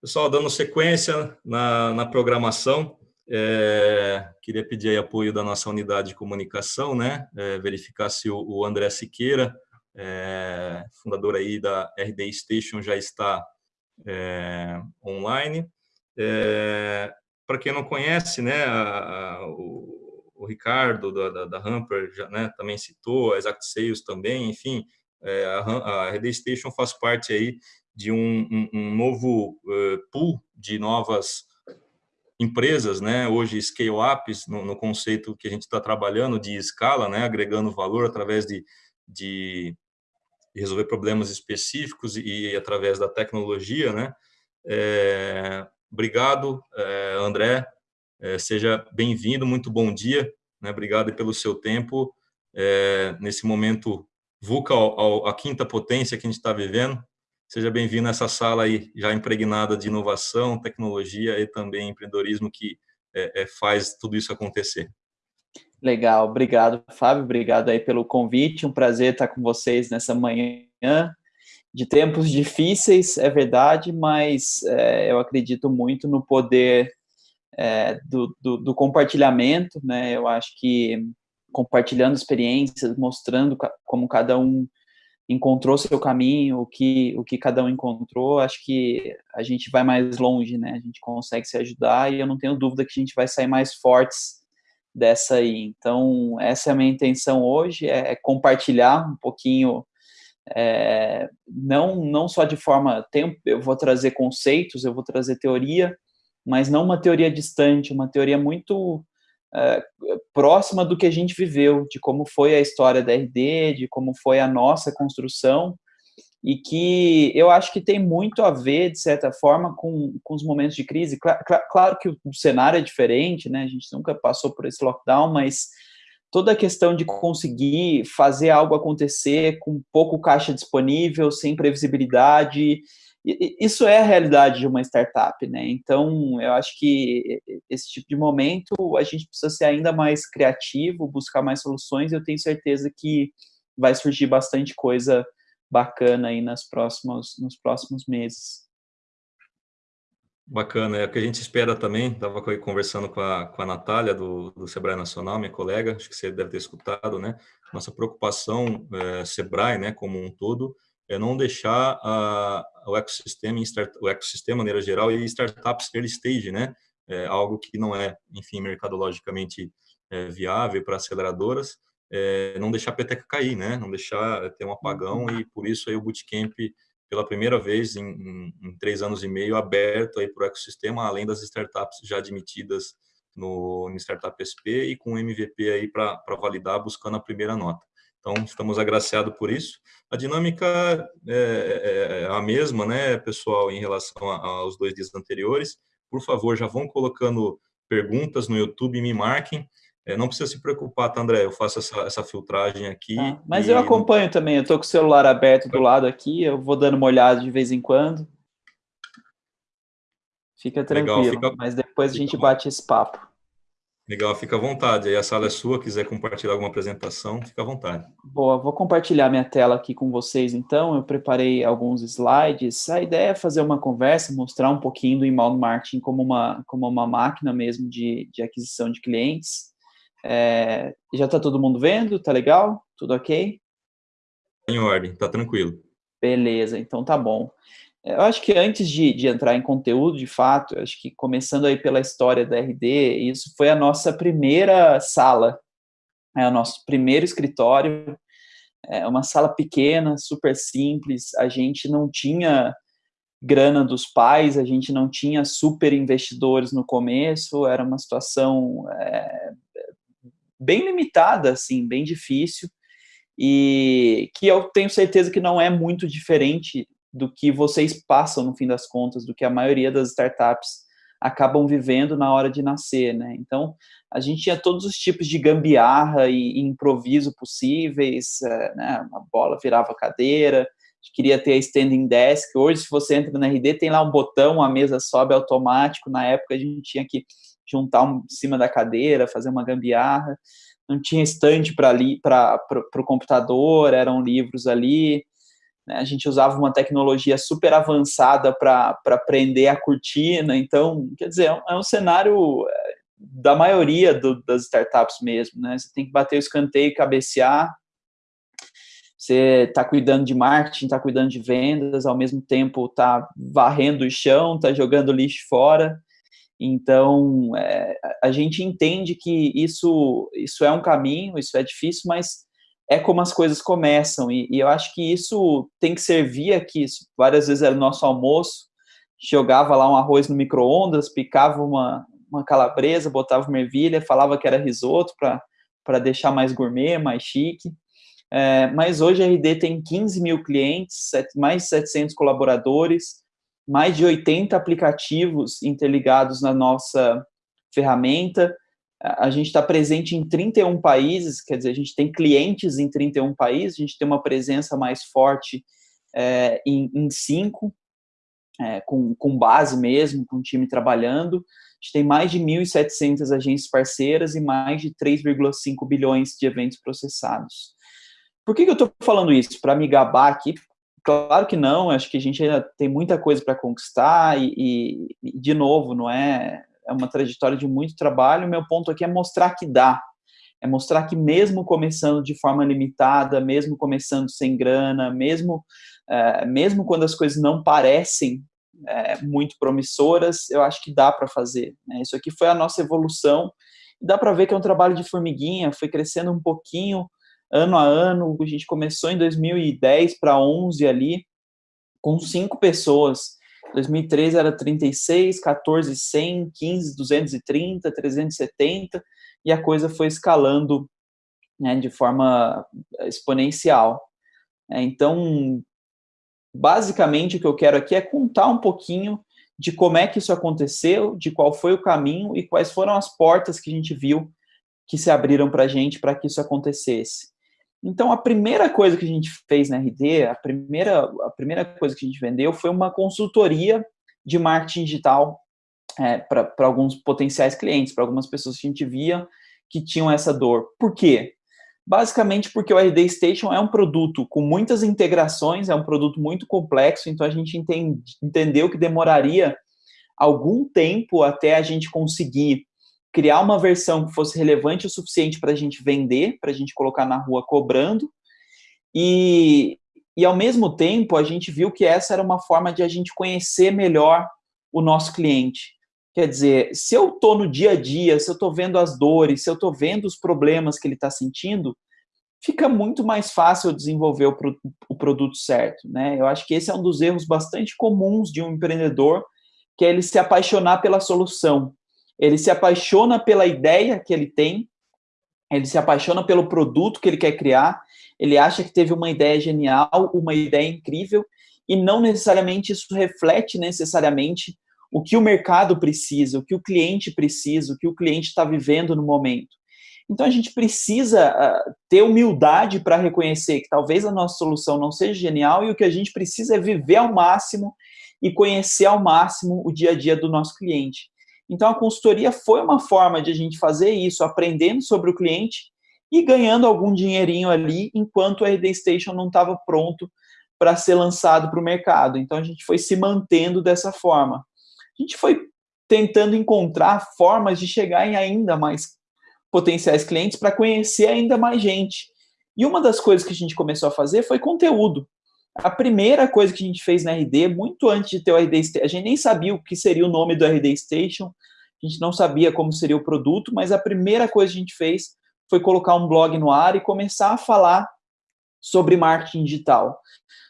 Pessoal, dando sequência na, na programação, é, queria pedir apoio da nossa unidade de comunicação, né? É, verificar se o, o André Siqueira, é, fundador aí da RD Station, já está é, online. É, Para quem não conhece, né, a, a, o, o, Ricardo da, da, da Hamper já, né, também citou, a Exact Sales também, enfim, é, a, a RD Station faz parte aí de um, um, um novo uh, pool de novas empresas, né? Hoje scale-ups no, no, conceito que a gente está trabalhando de escala, né? Agregando valor através de, de resolver problemas específicos e, e através da tecnologia, né? É, obrigado, é, André. É, seja bem-vindo, muito bom dia. Né? Obrigado pelo seu tempo nesse momento VUCA ao, ao, a quinta potência que a gente está vivendo. Seja bem-vindo a essa sala aí, já impregnada de inovação, tecnologia e também empreendedorismo que é, é, faz tudo isso acontecer. Legal, obrigado, Fábio, obrigado aí pelo convite, um prazer estar com vocês nessa manhã de tempos difíceis, é verdade, mas é, eu acredito muito no poder é, do, do, do, compartilhamento, né, eu acho que compartilhando experiências, mostrando como cada um encontrou seu caminho, o que, o que cada um encontrou, acho que a gente vai mais longe, né? A gente consegue se ajudar e eu não tenho dúvida que a gente vai sair mais fortes dessa aí. Então, essa é a minha intenção hoje, é, é compartilhar um pouquinho, é, não, não só de forma, tempo, eu vou trazer conceitos, eu vou trazer teoria, mas não uma teoria distante, uma teoria muito é, próxima do que a gente viveu, de como foi a história da RD, de como foi a nossa construção, e que eu acho que tem muito a ver, de certa forma, com, com os momentos de crise. Claro, claro que o cenário é diferente, né? A gente nunca passou por esse lockdown, mas toda a questão de conseguir fazer algo acontecer com pouco caixa disponível, sem previsibilidade, isso é a realidade de uma startup, né? Então, eu acho que esse tipo de momento a gente precisa ser ainda mais criativo, buscar mais soluções. Eu tenho certeza que vai surgir bastante coisa bacana aí nas próximos, nos próximos meses. Bacana, é o que a gente espera também. Estava conversando com a, com a Natália, do, do Sebrae Nacional, minha colega, acho que você deve ter escutado, né? Nossa preocupação, é, Sebrae, né, como um todo, é não deixar a, o ecossistema, o ecossistema, de maneira geral, e startups early stage, né? É algo que não é, enfim, mercadologicamente é, viável para aceleradoras, é, não deixar a peteca cair, né? Não deixar ter um apagão e por isso aí o Bootcamp, pela primeira vez em, em, em três anos e meio, aberto aí para o ecossistema, além das startups já admitidas no, no Startup SP e com MVP aí para validar, buscando a primeira nota. Então, estamos agraciados por isso. A dinâmica é, é, é, a mesma, né, pessoal, em relação aos dois dias anteriores. Por favor, já vão colocando perguntas no YouTube e me marquem. É, não precisa se preocupar, tá, André? Eu faço essa, essa filtragem aqui. Ah, mas e... eu acompanho também. Eu estou com o celular aberto do lado aqui. Eu vou dando uma olhada de vez em quando. Fica tranquilo. Legal, fica... Mas depois a gente bate esse papo. Legal, fica à vontade. Aí a sala é sua, quiser compartilhar alguma apresentação, fica à vontade. Boa, vou compartilhar minha tela aqui com vocês, então. Eu preparei alguns slides. A ideia é fazer uma conversa, mostrar um pouquinho do inbound marketing como uma, como uma máquina mesmo de, de aquisição de clientes. É, já está todo mundo vendo? Tá legal? Tudo ok? Em ordem, tá tranquilo. Beleza, então tá bom. Eu acho que antes de, de, entrar em conteúdo, de fato, acho que começando aí pela história da RD, isso foi a nossa primeira sala, é o nosso primeiro escritório, é uma sala pequena, super simples, a gente não tinha grana dos pais, a gente não tinha super investidores no começo, era uma situação é, bem limitada, assim, bem difícil, e que eu tenho certeza que não é muito diferente do que vocês passam no fim das contas, do que a maioria das startups acabam vivendo na hora de nascer, né? Então, a gente tinha todos os tipos de gambiarra e, improviso possíveis, é, né? A bola virava cadeira, queria ter a standing desk. Hoje, se você entra na RD, tem lá um botão, a mesa sobe automático. Na época, a gente tinha que juntar um em cima da cadeira, fazer uma gambiarra. Não tinha estante para o computador, eram livros ali Né? A gente usava uma tecnologia super avançada para prender a cortina. Então, quer dizer, é um, é um cenário é, da maioria do, das startups mesmo. Né? Você tem que bater o escanteio, cabecear. Você está cuidando de marketing, está cuidando de vendas, ao mesmo tempo está varrendo o chão, está jogando lixo fora. Então, é, a gente entende que isso, isso é um caminho, isso é difícil, mas é como as coisas começam, e, e, eu acho que isso tem que servir aqui, isso várias vezes era o nosso almoço, jogava lá um arroz no micro-ondas, picava uma, uma calabresa, botava uma ervilha, falava que era risoto para deixar mais gourmet, mais chique, é, mas hoje a RD tem 15 mil clientes, mais de 700 colaboradores, mais de 80 aplicativos interligados na nossa ferramenta, a gente está presente em 31 países, quer dizer, a gente tem clientes em 31 países, a gente tem uma presença mais forte é, em, em cinco, é, com, com base mesmo, com time trabalhando. A gente tem mais de 1.700 agências parceiras e mais de 3,5 bilhões de eventos processados. Por que, que eu estou falando isso? Para me gabar aqui? Claro que não, acho que a gente ainda tem muita coisa para conquistar e, e, de novo, não é é uma trajetória de muito trabalho. Meu ponto aqui é mostrar que dá, é mostrar que mesmo começando de forma limitada, mesmo começando sem grana, mesmo, é, mesmo quando as coisas não parecem é, muito promissoras, eu acho que dá para fazer. Né? Isso aqui foi a nossa evolução. Dá para ver que é um trabalho de formiguinha, foi crescendo um pouquinho, ano a ano. A gente começou em 2010 para 11 ali, com cinco pessoas. 2013 era 36, 14, 100, 15, 230, 370, e a coisa foi escalando né, de forma exponencial. É, então, basicamente, o que eu quero aqui é contar um pouquinho de como é que isso aconteceu, de qual foi o caminho e quais foram as portas que a gente viu que se abriram para a gente para que isso acontecesse. Então, a primeira coisa que a gente fez na RD, a primeira, a primeira coisa que a gente vendeu foi uma consultoria de marketing digital é, para alguns potenciais clientes, para algumas pessoas que a gente via que tinham essa dor. Por quê? Basicamente porque o RD Station é um produto com muitas integrações, é um produto muito complexo, então a gente entende, entendeu que demoraria algum tempo até a gente conseguir criar uma versão que fosse relevante o suficiente para a gente vender, para a gente colocar na rua cobrando, e, e ao mesmo tempo a gente viu que essa era uma forma de a gente conhecer melhor o nosso cliente. Quer dizer, se eu estou no dia a dia, se eu estou vendo as dores, se eu estou vendo os problemas que ele está sentindo, fica muito mais fácil desenvolver o, pro, o produto certo. Né? Eu acho que esse é um dos erros bastante comuns de um empreendedor, que é ele se apaixonar pela solução ele se apaixona pela ideia que ele tem, ele se apaixona pelo produto que ele quer criar, ele acha que teve uma ideia genial, uma ideia incrível, e não necessariamente isso reflete necessariamente o que o mercado precisa, o que o cliente precisa, o que o cliente está vivendo no momento. Então, a gente precisa uh, ter humildade para reconhecer que talvez a nossa solução não seja genial e o que a gente precisa é viver ao máximo e conhecer ao máximo o dia a dia do nosso cliente. Então, a consultoria foi uma forma de a gente fazer isso, aprendendo sobre o cliente e ganhando algum dinheirinho ali, enquanto o RD Station não estava pronto para ser lançado para o mercado. Então, a gente foi se mantendo dessa forma. A gente foi tentando encontrar formas de chegar em ainda mais potenciais clientes para conhecer ainda mais gente. E uma das coisas que a gente começou a fazer foi conteúdo. A primeira coisa que a gente fez na RD, muito antes de ter o RD Station, a gente nem sabia o que seria o nome do RD Station, a gente não sabia como seria o produto, mas a primeira coisa que a gente fez foi colocar um blog no ar e começar a falar sobre marketing digital,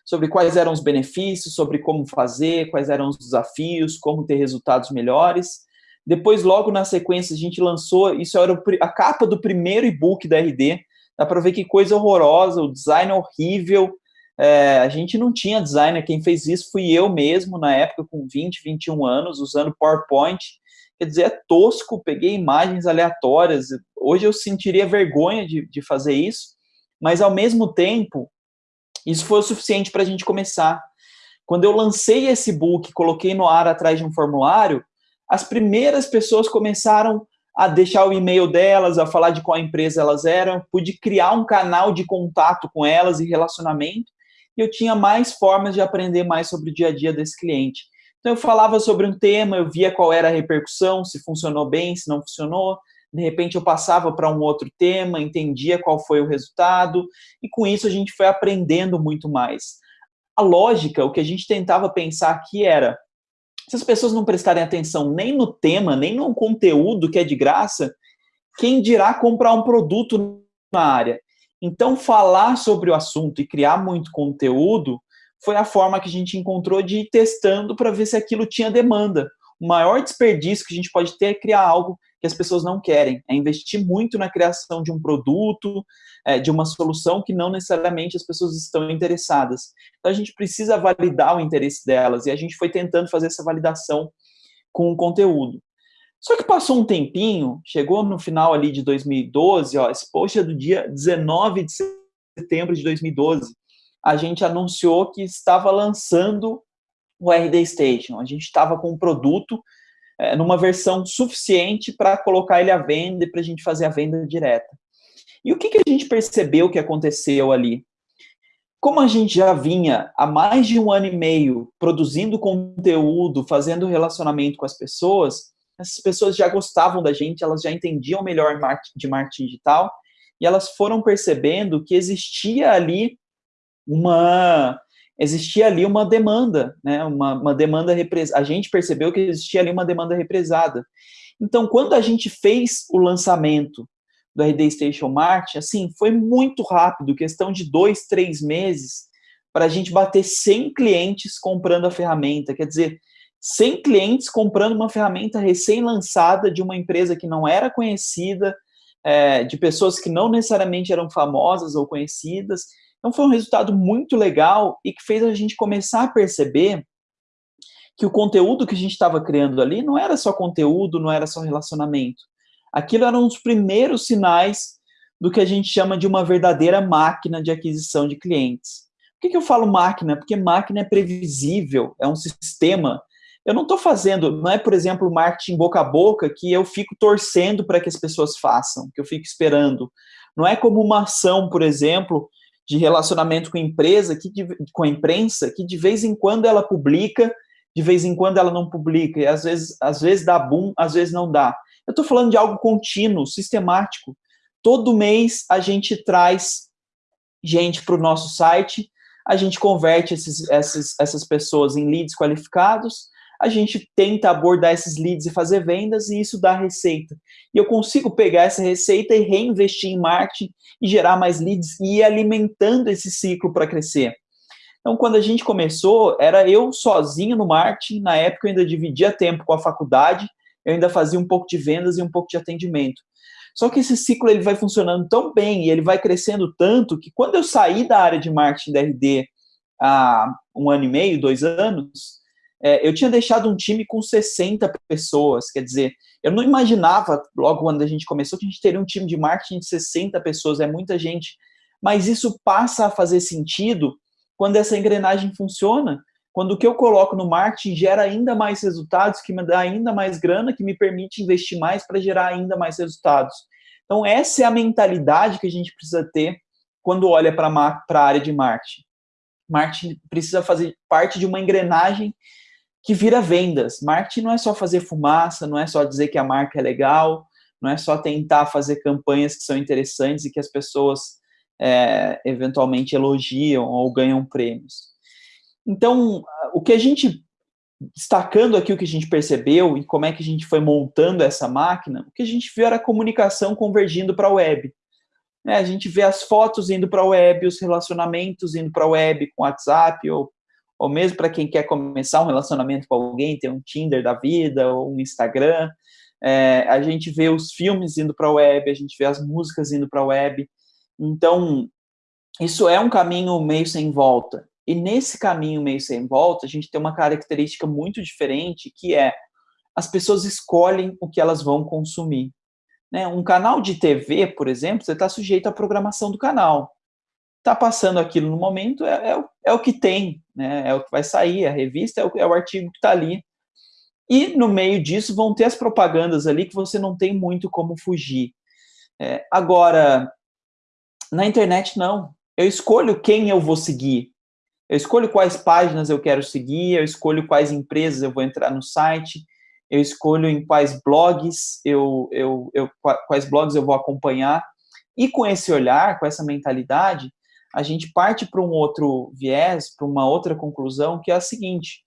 sobre quais eram os benefícios, sobre como fazer, quais eram os desafios, como ter resultados melhores. Depois, logo na sequência, a gente lançou, isso era a capa do primeiro e-book da RD, dá para ver que coisa horrorosa, o design horrível, é, a gente não tinha designer, quem fez isso fui eu mesmo, na época, com 20, 21 anos, usando PowerPoint. Quer dizer, é tosco, peguei imagens aleatórias. Hoje eu sentiria vergonha de, de fazer isso, mas ao mesmo tempo, isso foi o suficiente para a gente começar. Quando eu lancei esse book, coloquei no ar atrás de um formulário, as primeiras pessoas começaram a deixar o e-mail delas, a falar de qual empresa elas eram, pude criar um canal de contato com elas e relacionamento, e eu tinha mais formas de aprender mais sobre o dia a dia desse cliente. Então, eu falava sobre um tema, eu via qual era a repercussão, se funcionou bem, se não funcionou. De repente, eu passava para um outro tema, entendia qual foi o resultado, e com isso a gente foi aprendendo muito mais. A lógica, o que a gente tentava pensar aqui era: se as pessoas não prestarem atenção nem no tema, nem no conteúdo que é de graça, quem dirá comprar um produto na área? Então, falar sobre o assunto e criar muito conteúdo foi a forma que a gente encontrou de ir testando para ver se aquilo tinha demanda. O maior desperdício que a gente pode ter é criar algo que as pessoas não querem, é investir muito na criação de um produto, é, de uma solução que não necessariamente as pessoas estão interessadas. Então a gente precisa validar o interesse delas e a gente foi tentando fazer essa validação com o conteúdo. Só que passou um tempinho, chegou no final ali de 2012, ó, esse post é do dia 19 de setembro de 2012, a gente anunciou que estava lançando o RD Station. A gente estava com um produto é, numa versão suficiente para colocar ele à venda e para a gente fazer a venda direta. E o que, que a gente percebeu que aconteceu ali? Como a gente já vinha há mais de um ano e meio produzindo conteúdo, fazendo relacionamento com as pessoas, essas pessoas já gostavam da gente, elas já entendiam melhor de marketing digital, e elas foram percebendo que existia ali uma existia ali uma demanda, né? Uma, uma demanda a gente percebeu que existia ali uma demanda represada. Então, quando a gente fez o lançamento do RD Station Mart, assim, foi muito rápido, questão de dois, três meses, para a gente bater 100 clientes comprando a ferramenta. Quer dizer, 100 clientes comprando uma ferramenta recém-lançada de uma empresa que não era conhecida, é, de pessoas que não necessariamente eram famosas ou conhecidas, então foi um resultado muito legal e que fez a gente começar a perceber que o conteúdo que a gente estava criando ali não era só conteúdo, não era só relacionamento. Aquilo eram os primeiros sinais do que a gente chama de uma verdadeira máquina de aquisição de clientes. Por que, que eu falo máquina? Porque máquina é previsível, é um sistema. Eu não estou fazendo, não é, por exemplo, marketing boca a boca que eu fico torcendo para que as pessoas façam, que eu fico esperando. Não é como uma ação, por exemplo, de relacionamento com a empresa, que de, com a imprensa, que de vez em quando ela publica, de vez em quando ela não publica, e às vezes, às vezes dá boom, às vezes não dá. Eu estou falando de algo contínuo, sistemático. Todo mês a gente traz gente para o nosso site, a gente converte esses, essas, essas pessoas em leads qualificados, a gente tenta abordar esses leads e fazer vendas, e isso dá receita. E eu consigo pegar essa receita e reinvestir em marketing e gerar mais leads e ir alimentando esse ciclo para crescer. Então, quando a gente começou, era eu sozinho no marketing, na época eu ainda dividia tempo com a faculdade, eu ainda fazia um pouco de vendas e um pouco de atendimento. Só que esse ciclo ele vai funcionando tão bem e ele vai crescendo tanto que quando eu saí da área de marketing da RD há um ano e meio, dois anos, é, eu tinha deixado um time com 60 pessoas, quer dizer, eu não imaginava, logo quando a gente começou, que a gente teria um time de marketing de 60 pessoas, é muita gente, mas isso passa a fazer sentido quando essa engrenagem funciona, quando o que eu coloco no marketing gera ainda mais resultados, que me dá ainda mais grana, que me permite investir mais para gerar ainda mais resultados. Então, essa é a mentalidade que a gente precisa ter quando olha para a área de marketing. Marketing precisa fazer parte de uma engrenagem que vira vendas. Marketing não é só fazer fumaça, não é só dizer que a marca é legal, não é só tentar fazer campanhas que são interessantes e que as pessoas é, eventualmente elogiam ou ganham prêmios. Então, o que a gente, destacando aqui o que a gente percebeu e como é que a gente foi montando essa máquina, o que a gente viu era a comunicação convergindo para a web. É, a gente vê as fotos indo para a web, os relacionamentos indo para a web com WhatsApp ou ou mesmo para quem quer começar um relacionamento com alguém, ter um Tinder da vida, ou um Instagram, é, a gente vê os filmes indo para a web, a gente vê as músicas indo para a web, então isso é um caminho meio sem volta, e nesse caminho meio sem volta, a gente tem uma característica muito diferente, que é as pessoas escolhem o que elas vão consumir. Né? Um canal de TV, por exemplo, você está sujeito à programação do canal está passando aquilo no momento, é, é, é, o que tem, né? é o que vai sair, a revista é o, é o artigo que está ali. E no meio disso vão ter as propagandas ali que você não tem muito como fugir. É, agora, na internet não. Eu escolho quem eu vou seguir. Eu escolho quais páginas eu quero seguir, eu escolho quais empresas eu vou entrar no site, eu escolho em quais blogs eu, eu, eu quais blogs eu vou acompanhar. E com esse olhar, com essa mentalidade, a gente parte para um outro viés, para uma outra conclusão, que é a seguinte: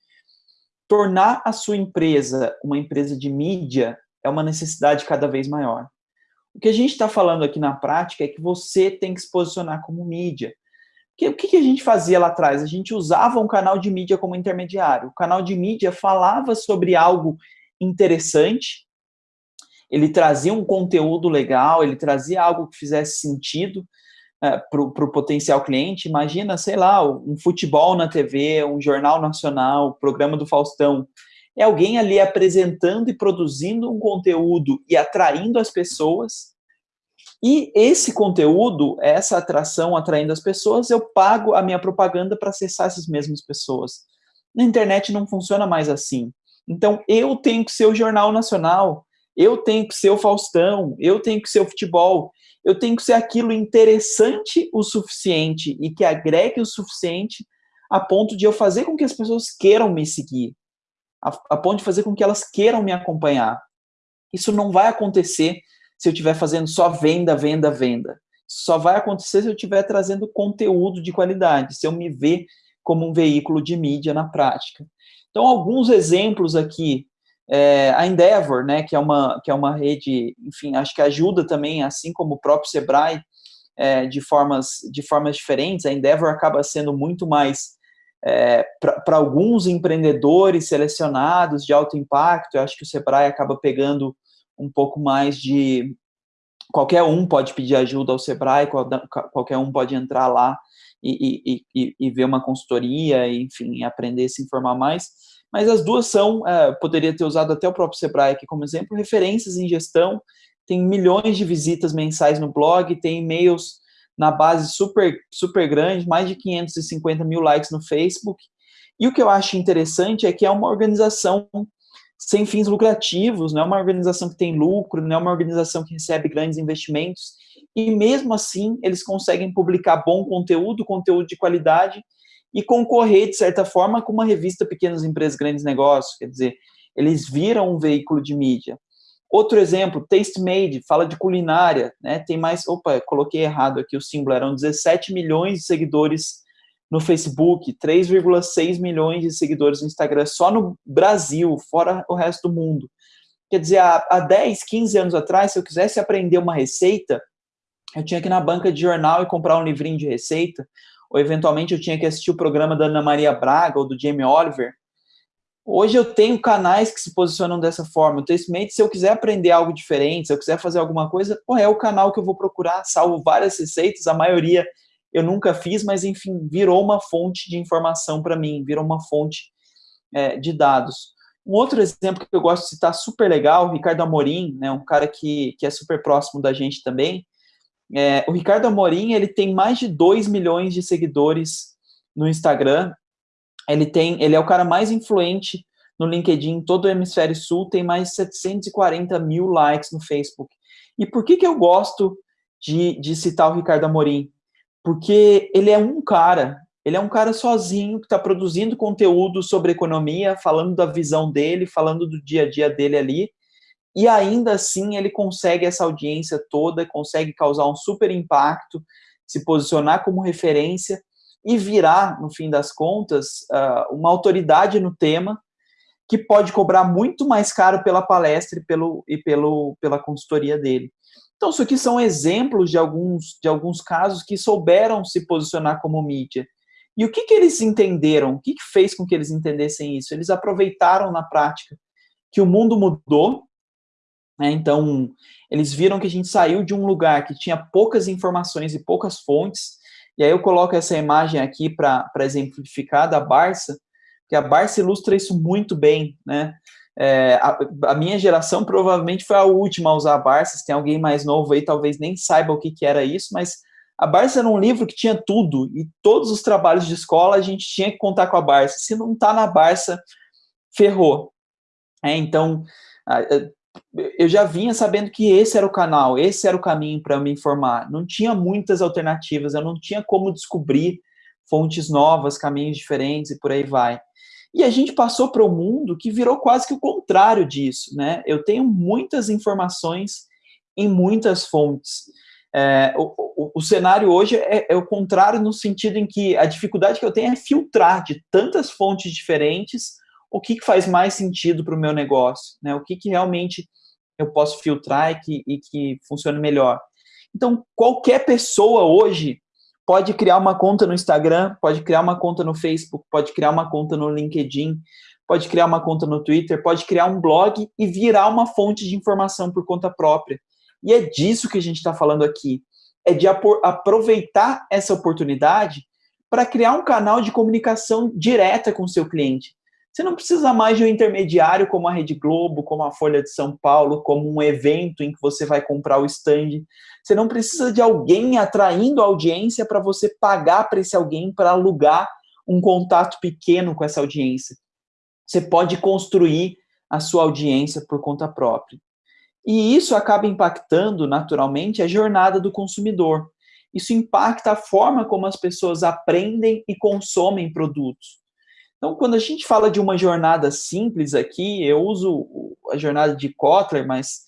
tornar a sua empresa uma empresa de mídia é uma necessidade cada vez maior. O que a gente está falando aqui na prática é que você tem que se posicionar como mídia. O que a gente fazia lá atrás? A gente usava um canal de mídia como intermediário. O canal de mídia falava sobre algo interessante, ele trazia um conteúdo legal, ele trazia algo que fizesse sentido, é, para o potencial cliente, imagina, sei lá, um futebol na TV, um jornal nacional, programa do Faustão. É alguém ali apresentando e produzindo um conteúdo e atraindo as pessoas. E esse conteúdo, essa atração atraindo as pessoas, eu pago a minha propaganda para acessar essas mesmas pessoas. Na internet não funciona mais assim. Então, eu tenho que ser o Jornal Nacional, eu tenho que ser o Faustão, eu tenho que ser o futebol, eu tenho que ser aquilo interessante o suficiente e que agregue o suficiente a ponto de eu fazer com que as pessoas queiram me seguir, a, a ponto de fazer com que elas queiram me acompanhar. Isso não vai acontecer se eu estiver fazendo só venda, venda, venda. Só vai acontecer se eu estiver trazendo conteúdo de qualidade, se eu me ver como um veículo de mídia na prática. Então, alguns exemplos aqui é, a Endeavor, né, que é, uma, que é uma rede, enfim, acho que ajuda também, assim como o próprio Sebrae, é, de, formas, de formas diferentes. A Endeavor acaba sendo muito mais é, para alguns empreendedores selecionados de alto impacto. Eu acho que o Sebrae acaba pegando um pouco mais de. Qualquer um pode pedir ajuda ao Sebrae, qualquer um pode entrar lá e, e, e, e ver uma consultoria, enfim, aprender a se informar mais mas as duas são, é, poderia ter usado até o próprio Sebrae aqui como exemplo, referências em gestão, tem milhões de visitas mensais no blog, tem e-mails na base super, super grande, mais de 550 mil likes no Facebook, e o que eu acho interessante é que é uma organização sem fins lucrativos, não é uma organização que tem lucro, não é uma organização que recebe grandes investimentos, e mesmo assim eles conseguem publicar bom conteúdo, conteúdo de qualidade, e concorrer, de certa forma, com uma revista Pequenas Empresas, Grandes Negócios, quer dizer, eles viram um veículo de mídia. Outro exemplo, Taste Made, fala de culinária, né? Tem mais, opa, coloquei errado aqui o símbolo, eram 17 milhões de seguidores no Facebook, 3,6 milhões de seguidores no Instagram, só no Brasil, fora o resto do mundo. Quer dizer, há, há 10, 15 anos atrás, se eu quisesse aprender uma receita, eu tinha que ir na banca de jornal e comprar um livrinho de receita, ou eventualmente eu tinha que assistir o programa da Ana Maria Braga ou do Jamie Oliver. Hoje eu tenho canais que se posicionam dessa forma. O Testmate, se eu quiser aprender algo diferente, se eu quiser fazer alguma coisa, pô, é o canal que eu vou procurar, salvo várias receitas, a maioria eu nunca fiz, mas enfim, virou uma fonte de informação para mim, virou uma fonte é, de dados. Um outro exemplo que eu gosto de citar super legal, Ricardo Amorim, né, um cara que, que é super próximo da gente também, é, o Ricardo Amorim, ele tem mais de 2 milhões de seguidores no Instagram. Ele tem, ele é o cara mais influente no LinkedIn, todo o hemisfério sul, tem mais de 740 mil likes no Facebook. E por que, que eu gosto de, de citar o Ricardo Amorim? Porque ele é um cara, ele é um cara sozinho que está produzindo conteúdo sobre economia, falando da visão dele, falando do dia a dia dele ali, e ainda assim ele consegue essa audiência toda, consegue causar um super impacto, se posicionar como referência e virar, no fim das contas, uma autoridade no tema que pode cobrar muito mais caro pela palestra e, pelo, e pelo, pela consultoria dele. Então, isso aqui são exemplos de alguns, de alguns casos que souberam se posicionar como mídia. E o que, que eles entenderam? O que, que fez com que eles entendessem isso? Eles aproveitaram na prática que o mundo mudou, né? Então, eles viram que a gente saiu de um lugar que tinha poucas informações e poucas fontes, e aí eu coloco essa imagem aqui para exemplificar da Barça, que a Barça ilustra isso muito bem, né? É, a, a, minha geração provavelmente foi a última a usar a Barça, se tem alguém mais novo aí, talvez nem saiba o que, que era isso, mas a Barça era um livro que tinha tudo, e todos os trabalhos de escola a gente tinha que contar com a Barça, se não está na Barça, ferrou. É, então, eu já vinha sabendo que esse era o canal, esse era o caminho para me informar. Não tinha muitas alternativas, eu não tinha como descobrir fontes novas, caminhos diferentes e por aí vai. E a gente passou para o um mundo que virou quase que o contrário disso, né? Eu tenho muitas informações em muitas fontes. É, o, o, o, cenário hoje é, é, o contrário no sentido em que a dificuldade que eu tenho é filtrar de tantas fontes diferentes o que, que faz mais sentido para o meu negócio, né? O que, que realmente eu posso filtrar e que, e que funcione melhor. Então, qualquer pessoa hoje pode criar uma conta no Instagram, pode criar uma conta no Facebook, pode criar uma conta no LinkedIn, pode criar uma conta no Twitter, pode criar um blog e virar uma fonte de informação por conta própria. E é disso que a gente está falando aqui. É de aproveitar essa oportunidade para criar um canal de comunicação direta com o seu cliente. Você não precisa mais de um intermediário como a Rede Globo, como a Folha de São Paulo, como um evento em que você vai comprar o stand. Você não precisa de alguém atraindo audiência para você pagar para esse alguém para alugar um contato pequeno com essa audiência. Você pode construir a sua audiência por conta própria. E isso acaba impactando, naturalmente, a jornada do consumidor. Isso impacta a forma como as pessoas aprendem e consomem produtos. Então, quando a gente fala de uma jornada simples aqui, eu uso a jornada de Kotler, mas,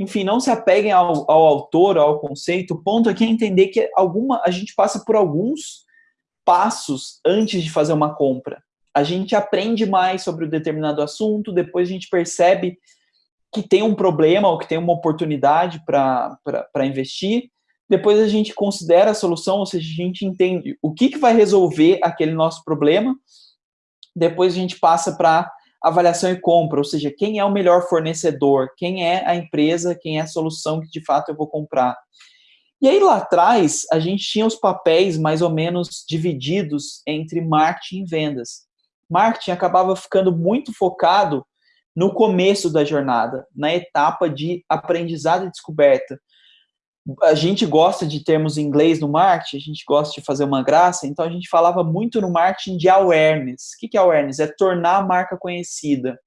enfim, não se apeguem ao, ao autor, ao conceito. O ponto aqui é entender que alguma, a gente passa por alguns passos antes de fazer uma compra. A gente aprende mais sobre o um determinado assunto, depois a gente percebe que tem um problema ou que tem uma oportunidade para investir, depois a gente considera a solução, ou seja, a gente entende o que, que vai resolver aquele nosso problema, depois a gente passa para avaliação e compra, ou seja, quem é o melhor fornecedor, quem é a empresa, quem é a solução que de fato eu vou comprar. E aí lá atrás, a gente tinha os papéis mais ou menos divididos entre marketing e vendas. Marketing acabava ficando muito focado no começo da jornada, na etapa de aprendizado e descoberta a gente gosta de termos em inglês no marketing, a gente gosta de fazer uma graça, então a gente falava muito no marketing de awareness. O que é awareness? É tornar a marca conhecida.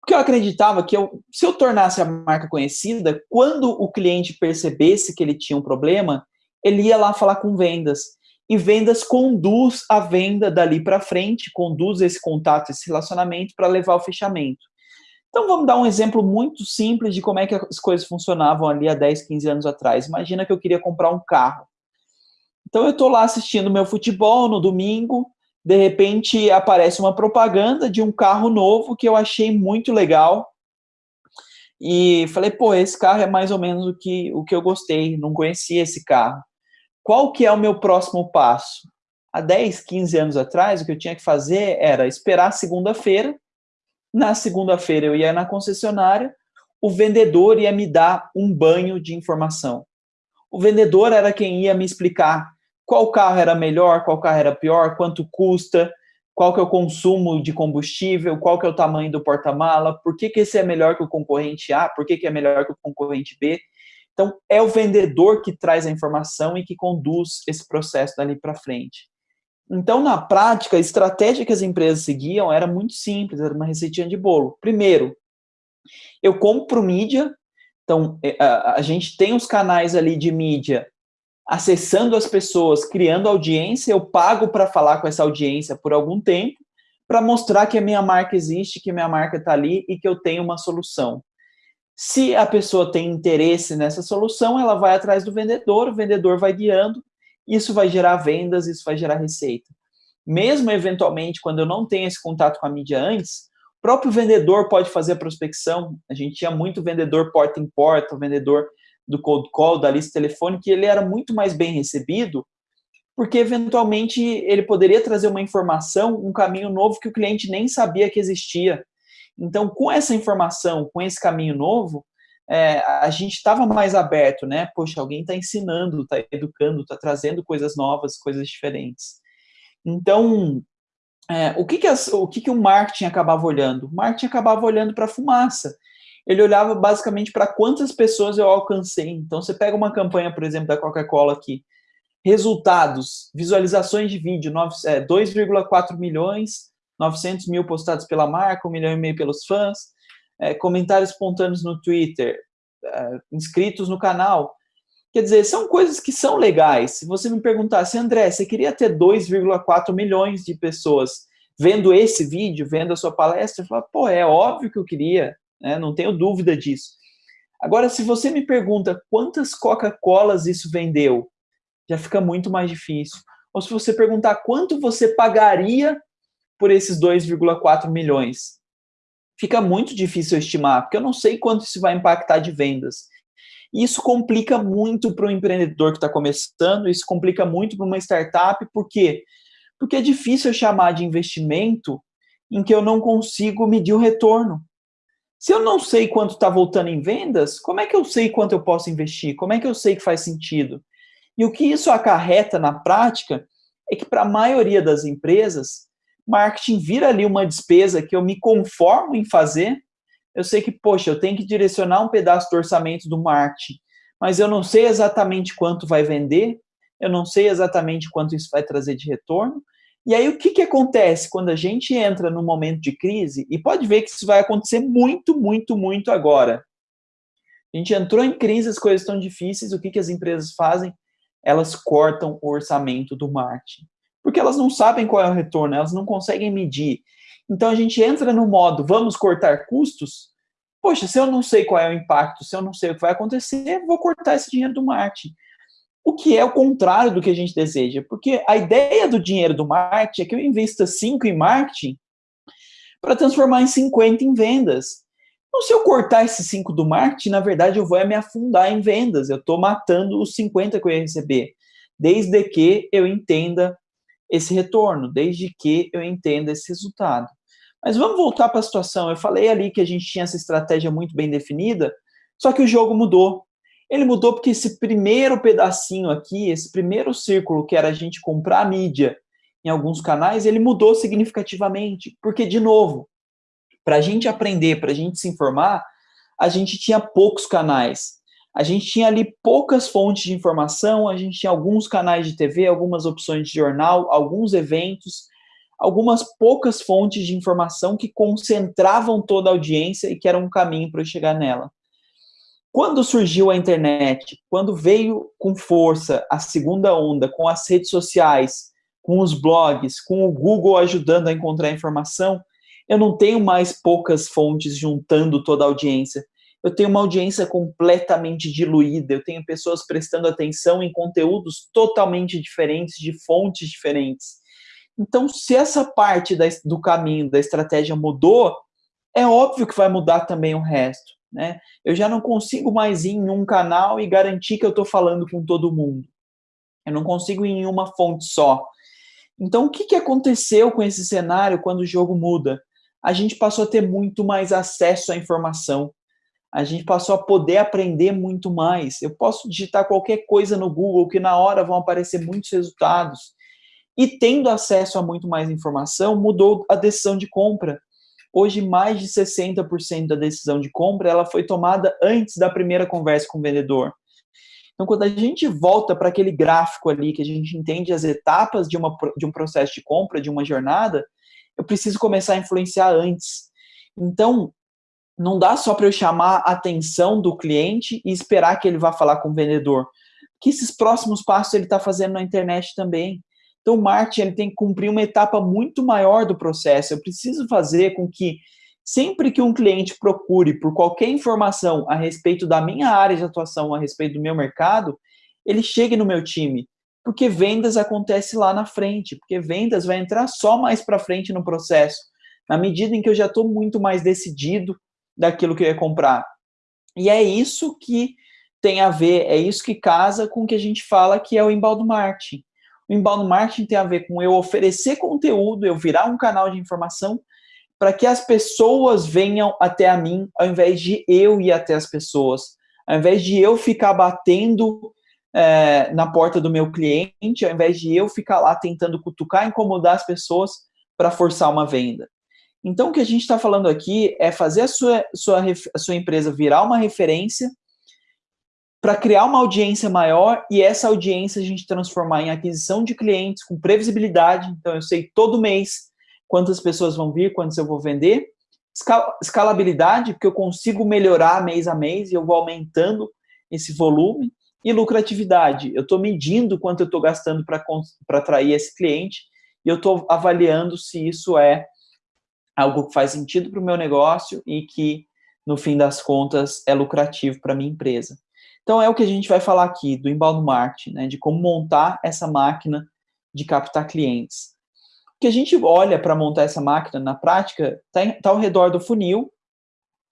Porque eu acreditava que eu, se eu tornasse a marca conhecida, quando o cliente percebesse que ele tinha um problema, ele ia lá falar com vendas. E vendas conduz a venda dali para frente, conduz esse contato, esse relacionamento para levar ao fechamento. Então vamos dar um exemplo muito simples de como é que as coisas funcionavam ali há 10, 15 anos atrás. Imagina que eu queria comprar um carro. Então eu estou lá assistindo meu futebol no domingo, de repente aparece uma propaganda de um carro novo que eu achei muito legal. E falei, pô, esse carro é mais ou menos o que, o que eu gostei, não conhecia esse carro. Qual que é o meu próximo passo? Há 10, 15 anos atrás, o que eu tinha que fazer era esperar segunda-feira na segunda-feira eu ia na concessionária, o vendedor ia me dar um banho de informação. O vendedor era quem ia me explicar qual carro era melhor, qual carro era pior, quanto custa, qual que é o consumo de combustível, qual que é o tamanho do porta-mala, por que, que esse é melhor que o concorrente A, por que, que é melhor que o concorrente B. Então, é o vendedor que traz a informação e que conduz esse processo dali para frente. Então, na prática, a estratégia que as empresas seguiam era muito simples, era uma receitinha de bolo. Primeiro, eu compro mídia, então é, a, gente tem os canais ali de mídia acessando as pessoas, criando audiência, eu pago para falar com essa audiência por algum tempo, para mostrar que a minha marca existe, que minha marca está ali e que eu tenho uma solução. Se a pessoa tem interesse nessa solução, ela vai atrás do vendedor, o vendedor vai guiando, isso vai gerar vendas, isso vai gerar receita. Mesmo eventualmente, quando eu não tenho esse contato com a mídia antes, o próprio vendedor pode fazer a prospecção. A gente tinha muito vendedor porta em porta, vendedor do cold call, da lista telefônica, e ele era muito mais bem recebido, porque eventualmente ele poderia trazer uma informação, um caminho novo que o cliente nem sabia que existia. Então, com essa informação, com esse caminho novo, é, a gente estava mais aberto, né? Poxa, alguém está ensinando, está educando, está trazendo coisas novas, coisas diferentes. Então, é, o, que, que, as, o que, que o marketing acabava olhando? O marketing acabava olhando para a fumaça. Ele olhava basicamente para quantas pessoas eu alcancei. Então, você pega uma campanha, por exemplo, da Coca-Cola aqui, resultados, visualizações de vídeo, 2,4 é, milhões, 900 mil postados pela marca, 1 milhão e meio pelos fãs, é, comentários espontâneos no Twitter, é, inscritos no canal. Quer dizer, são coisas que são legais. Se você me perguntasse, André, você queria ter 2,4 milhões de pessoas vendo esse vídeo, vendo a sua palestra? Eu falo, pô, é óbvio que eu queria, né? não tenho dúvida disso. Agora, se você me pergunta quantas Coca-Colas isso vendeu, já fica muito mais difícil. Ou se você perguntar quanto você pagaria por esses 2,4 milhões, fica muito difícil estimar, porque eu não sei quanto isso vai impactar de vendas. Isso complica muito para o empreendedor que está começando, isso complica muito para uma startup, por quê? Porque é difícil chamar de investimento em que eu não consigo medir o retorno. Se eu não sei quanto está voltando em vendas, como é que eu sei quanto eu posso investir? Como é que eu sei que faz sentido? E o que isso acarreta na prática é que para a maioria das empresas, marketing vira ali uma despesa que eu me conformo em fazer, eu sei que, poxa, eu tenho que direcionar um pedaço do orçamento do marketing, mas eu não sei exatamente quanto vai vender, eu não sei exatamente quanto isso vai trazer de retorno. E aí, o que, que acontece quando a gente entra num momento de crise? E pode ver que isso vai acontecer muito, muito, muito agora. A gente entrou em crise, as coisas estão difíceis, o que, que as empresas fazem? Elas cortam o orçamento do marketing. Porque elas não sabem qual é o retorno, elas não conseguem medir. Então a gente entra no modo vamos cortar custos. Poxa, se eu não sei qual é o impacto, se eu não sei o que vai acontecer, vou cortar esse dinheiro do marketing. O que é o contrário do que a gente deseja, porque a ideia do dinheiro do marketing é que eu invista 5 em marketing para transformar em 50 em vendas. Então, se eu cortar esses 5 do marketing, na verdade eu vou me afundar em vendas, eu estou matando os 50 que eu ia receber, desde que eu entenda esse retorno, desde que eu entenda esse resultado. Mas vamos voltar para a situação. Eu falei ali que a gente tinha essa estratégia muito bem definida, só que o jogo mudou. Ele mudou porque esse primeiro pedacinho aqui, esse primeiro círculo que era a gente comprar mídia em alguns canais, ele mudou significativamente. Porque, de novo, para a gente aprender, para a gente se informar, a gente tinha poucos canais. A gente tinha ali poucas fontes de informação, a gente tinha alguns canais de TV, algumas opções de jornal, alguns eventos, algumas poucas fontes de informação que concentravam toda a audiência e que era um caminho para eu chegar nela. Quando surgiu a internet, quando veio com força a segunda onda, com as redes sociais, com os blogs, com o Google ajudando a encontrar informação, eu não tenho mais poucas fontes juntando toda a audiência. Eu tenho uma audiência completamente diluída, eu tenho pessoas prestando atenção em conteúdos totalmente diferentes, de fontes diferentes. Então, se essa parte da, do caminho, da estratégia mudou, é óbvio que vai mudar também o resto. Né? Eu já não consigo mais ir em um canal e garantir que eu estou falando com todo mundo. Eu não consigo ir em uma fonte só. Então, o que, que aconteceu com esse cenário quando o jogo muda? A gente passou a ter muito mais acesso à informação. A gente passou a poder aprender muito mais. Eu posso digitar qualquer coisa no Google que na hora vão aparecer muitos resultados e tendo acesso a muito mais informação, mudou a decisão de compra. Hoje, mais de 60% da decisão de compra ela foi tomada antes da primeira conversa com o vendedor. Então, quando a gente volta para aquele gráfico ali, que a gente entende as etapas de, uma, de um processo de compra, de uma jornada, eu preciso começar a influenciar antes. Então, não dá só para eu chamar a atenção do cliente e esperar que ele vá falar com o vendedor. Que esses próximos passos ele está fazendo na internet também. Então, o marketing ele tem que cumprir uma etapa muito maior do processo. Eu preciso fazer com que, sempre que um cliente procure por qualquer informação a respeito da minha área de atuação, a respeito do meu mercado, ele chegue no meu time. Porque vendas acontece lá na frente, porque vendas vai entrar só mais para frente no processo, na medida em que eu já estou muito mais decidido daquilo que eu ia comprar. E é isso que tem a ver, é isso que casa com o que a gente fala que é o embaldo marketing. O inbound marketing tem a ver com eu oferecer conteúdo, eu virar um canal de informação para que as pessoas venham até a mim, ao invés de eu ir até as pessoas. Ao invés de eu ficar batendo é, na porta do meu cliente, ao invés de eu ficar lá tentando cutucar, incomodar as pessoas para forçar uma venda. Então, o que a gente está falando aqui é fazer a sua, sua, a sua empresa virar uma referência para criar uma audiência maior e essa audiência a gente transformar em aquisição de clientes com previsibilidade. Então, eu sei todo mês quantas pessoas vão vir, quantas eu vou vender. Escalabilidade, porque eu consigo melhorar mês a mês e eu vou aumentando esse volume. e lucratividade. Eu estou medindo quanto eu estou gastando para atrair esse cliente e eu estou avaliando se isso é algo que faz sentido para o meu negócio e que, no fim das contas, é lucrativo para a minha empresa. Então, é o que a gente vai falar aqui do inbound marketing, né, de como montar essa máquina de captar clientes. O que a gente olha para montar essa máquina na prática está tá ao redor do funil.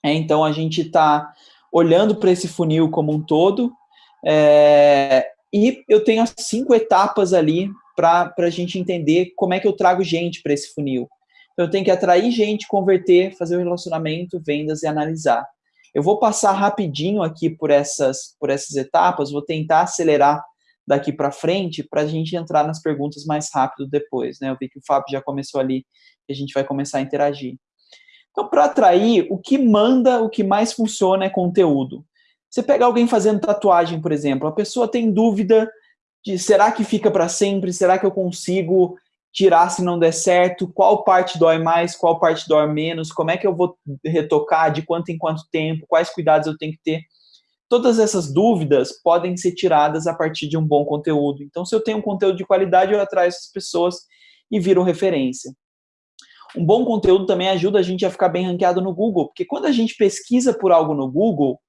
É, então, a gente está olhando para esse funil como um todo é, e eu tenho as cinco etapas ali para a gente entender como é que eu trago gente para esse funil. Então, eu tenho que atrair gente, converter, fazer o relacionamento, vendas e analisar. Eu vou passar rapidinho aqui por essas, por essas etapas, vou tentar acelerar daqui para frente para a gente entrar nas perguntas mais rápido depois. Né? Eu vi que o Fábio já começou ali e a gente vai começar a interagir. Então, para atrair, o que manda, o que mais funciona é conteúdo. Você pega alguém fazendo tatuagem, por exemplo, a pessoa tem dúvida de será que fica para sempre, será que eu consigo tirar se não der certo, qual parte dói mais, qual parte dói menos, como é que eu vou retocar, de quanto em quanto tempo, quais cuidados eu tenho que ter. Todas essas dúvidas podem ser tiradas a partir de um bom conteúdo. Então, se eu tenho um conteúdo de qualidade, eu atraio essas pessoas e viro referência. Um bom conteúdo também ajuda a gente a ficar bem ranqueado no Google, porque quando a gente pesquisa por algo no Google,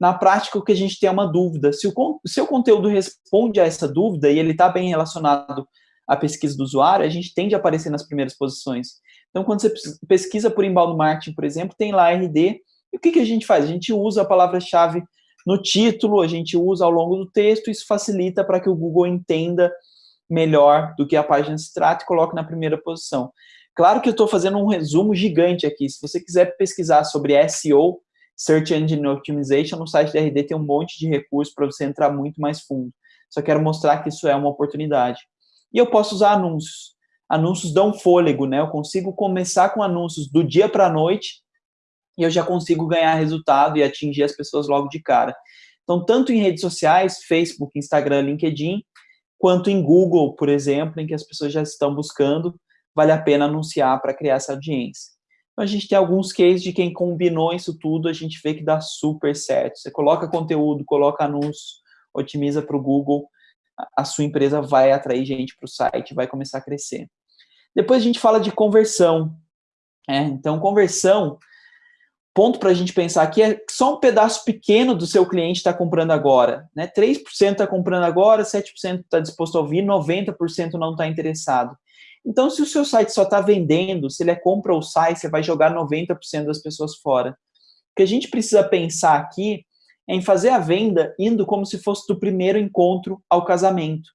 na prática, o que a gente tem é uma dúvida. Se o seu conteúdo responde a essa dúvida e ele está bem relacionado à pesquisa do usuário, a gente tende a aparecer nas primeiras posições. Então, quando você pesquisa por inbound marketing, por exemplo, tem lá RD, e o que, que a gente faz? A gente usa a palavra-chave no título, a gente usa ao longo do texto, isso facilita para que o Google entenda melhor do que a página se trata e coloque na primeira posição. Claro que eu estou fazendo um resumo gigante aqui. Se você quiser pesquisar sobre SEO, Search Engine Optimization, no site da RD tem um monte de recursos para você entrar muito mais fundo. Só quero mostrar que isso é uma oportunidade. E eu posso usar anúncios. Anúncios dão fôlego, né? Eu consigo começar com anúncios do dia para a noite e eu já consigo ganhar resultado e atingir as pessoas logo de cara. Então, tanto em redes sociais, Facebook, Instagram, LinkedIn, quanto em Google, por exemplo, em que as pessoas já estão buscando, vale a pena anunciar para criar essa audiência. Então, a gente tem alguns cases de quem combinou isso tudo, a gente vê que dá super certo. Você coloca conteúdo, coloca anúncios, otimiza para o Google, a sua empresa vai atrair gente para o site, vai começar a crescer. Depois a gente fala de conversão. É, então, conversão, ponto para a gente pensar aqui é só um pedaço pequeno do seu cliente está comprando agora. Né? 3% está comprando agora, 7% está disposto a ouvir, 90% não está interessado. Então, se o seu site só está vendendo, se ele é compra ou sai, você vai jogar 90% das pessoas fora. O que a gente precisa pensar aqui em fazer a venda indo como se fosse do primeiro encontro ao casamento.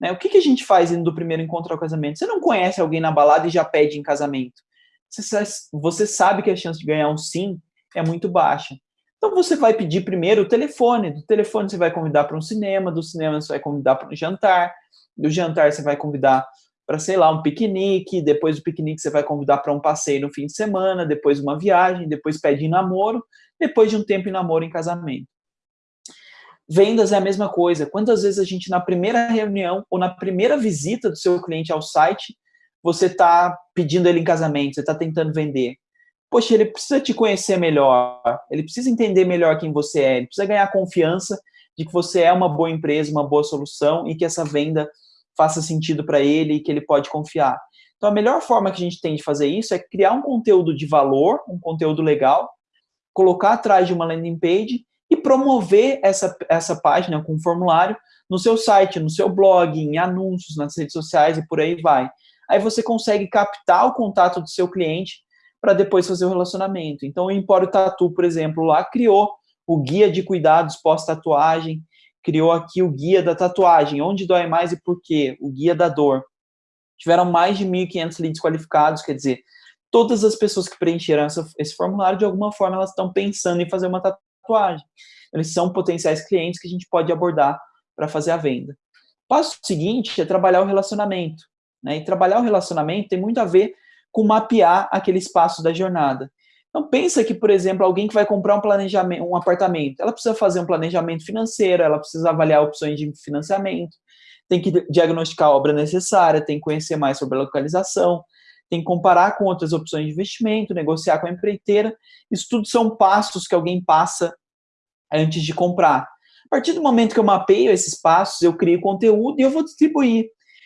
Né? O que, que a gente faz indo do primeiro encontro ao casamento? Você não conhece alguém na balada e já pede em casamento. Você, sabe que a chance de ganhar um sim é muito baixa. Então você vai pedir primeiro o telefone, do telefone você vai convidar para um cinema, do cinema você vai convidar para um jantar, do jantar você vai convidar para, sei lá, um piquenique, depois do piquenique você vai convidar para um passeio no fim de semana, depois uma viagem, depois pede namoro, depois de um tempo em namoro em casamento. Vendas é a mesma coisa. Quantas vezes a gente, na primeira reunião ou na primeira visita do seu cliente ao site, você está pedindo ele em casamento, você está tentando vender. Poxa, ele precisa te conhecer melhor, ele precisa entender melhor quem você é, ele precisa ganhar confiança de que você é uma boa empresa, uma boa solução e que essa venda faça sentido para ele e que ele pode confiar. Então, a melhor forma que a gente tem de fazer isso é criar um conteúdo de valor, um conteúdo legal, colocar atrás de uma landing page e promover essa, essa página com um formulário no seu site, no seu blog, em anúncios, nas redes sociais e por aí vai. Aí você consegue captar o contato do seu cliente para depois fazer o relacionamento. Então, o Empório Tatu, por exemplo, lá criou o guia de cuidados pós-tatuagem, criou aqui o guia da tatuagem, onde dói mais e por quê, o guia da dor. Tiveram mais de 1.500 leads qualificados, quer dizer, todas as pessoas que preencheram essa, esse formulário, de alguma forma, elas estão pensando em fazer uma tatuagem. Eles são potenciais clientes que a gente pode abordar para fazer a venda. O passo seguinte é trabalhar o relacionamento. Né? E trabalhar o relacionamento tem muito a ver com mapear aquele espaço da jornada. Então pensa que, por exemplo, alguém que vai comprar um planejamento, um apartamento, ela precisa fazer um planejamento financeiro, ela precisa avaliar opções de financiamento, tem que diagnosticar a obra necessária, tem que conhecer mais sobre a localização, tem que comparar com outras opções de investimento, negociar com a empreiteira. Isso tudo são passos que alguém passa antes de comprar. partir do momento que eu mapeio esses passos, eu crio conteúdo e eu vou distribuir.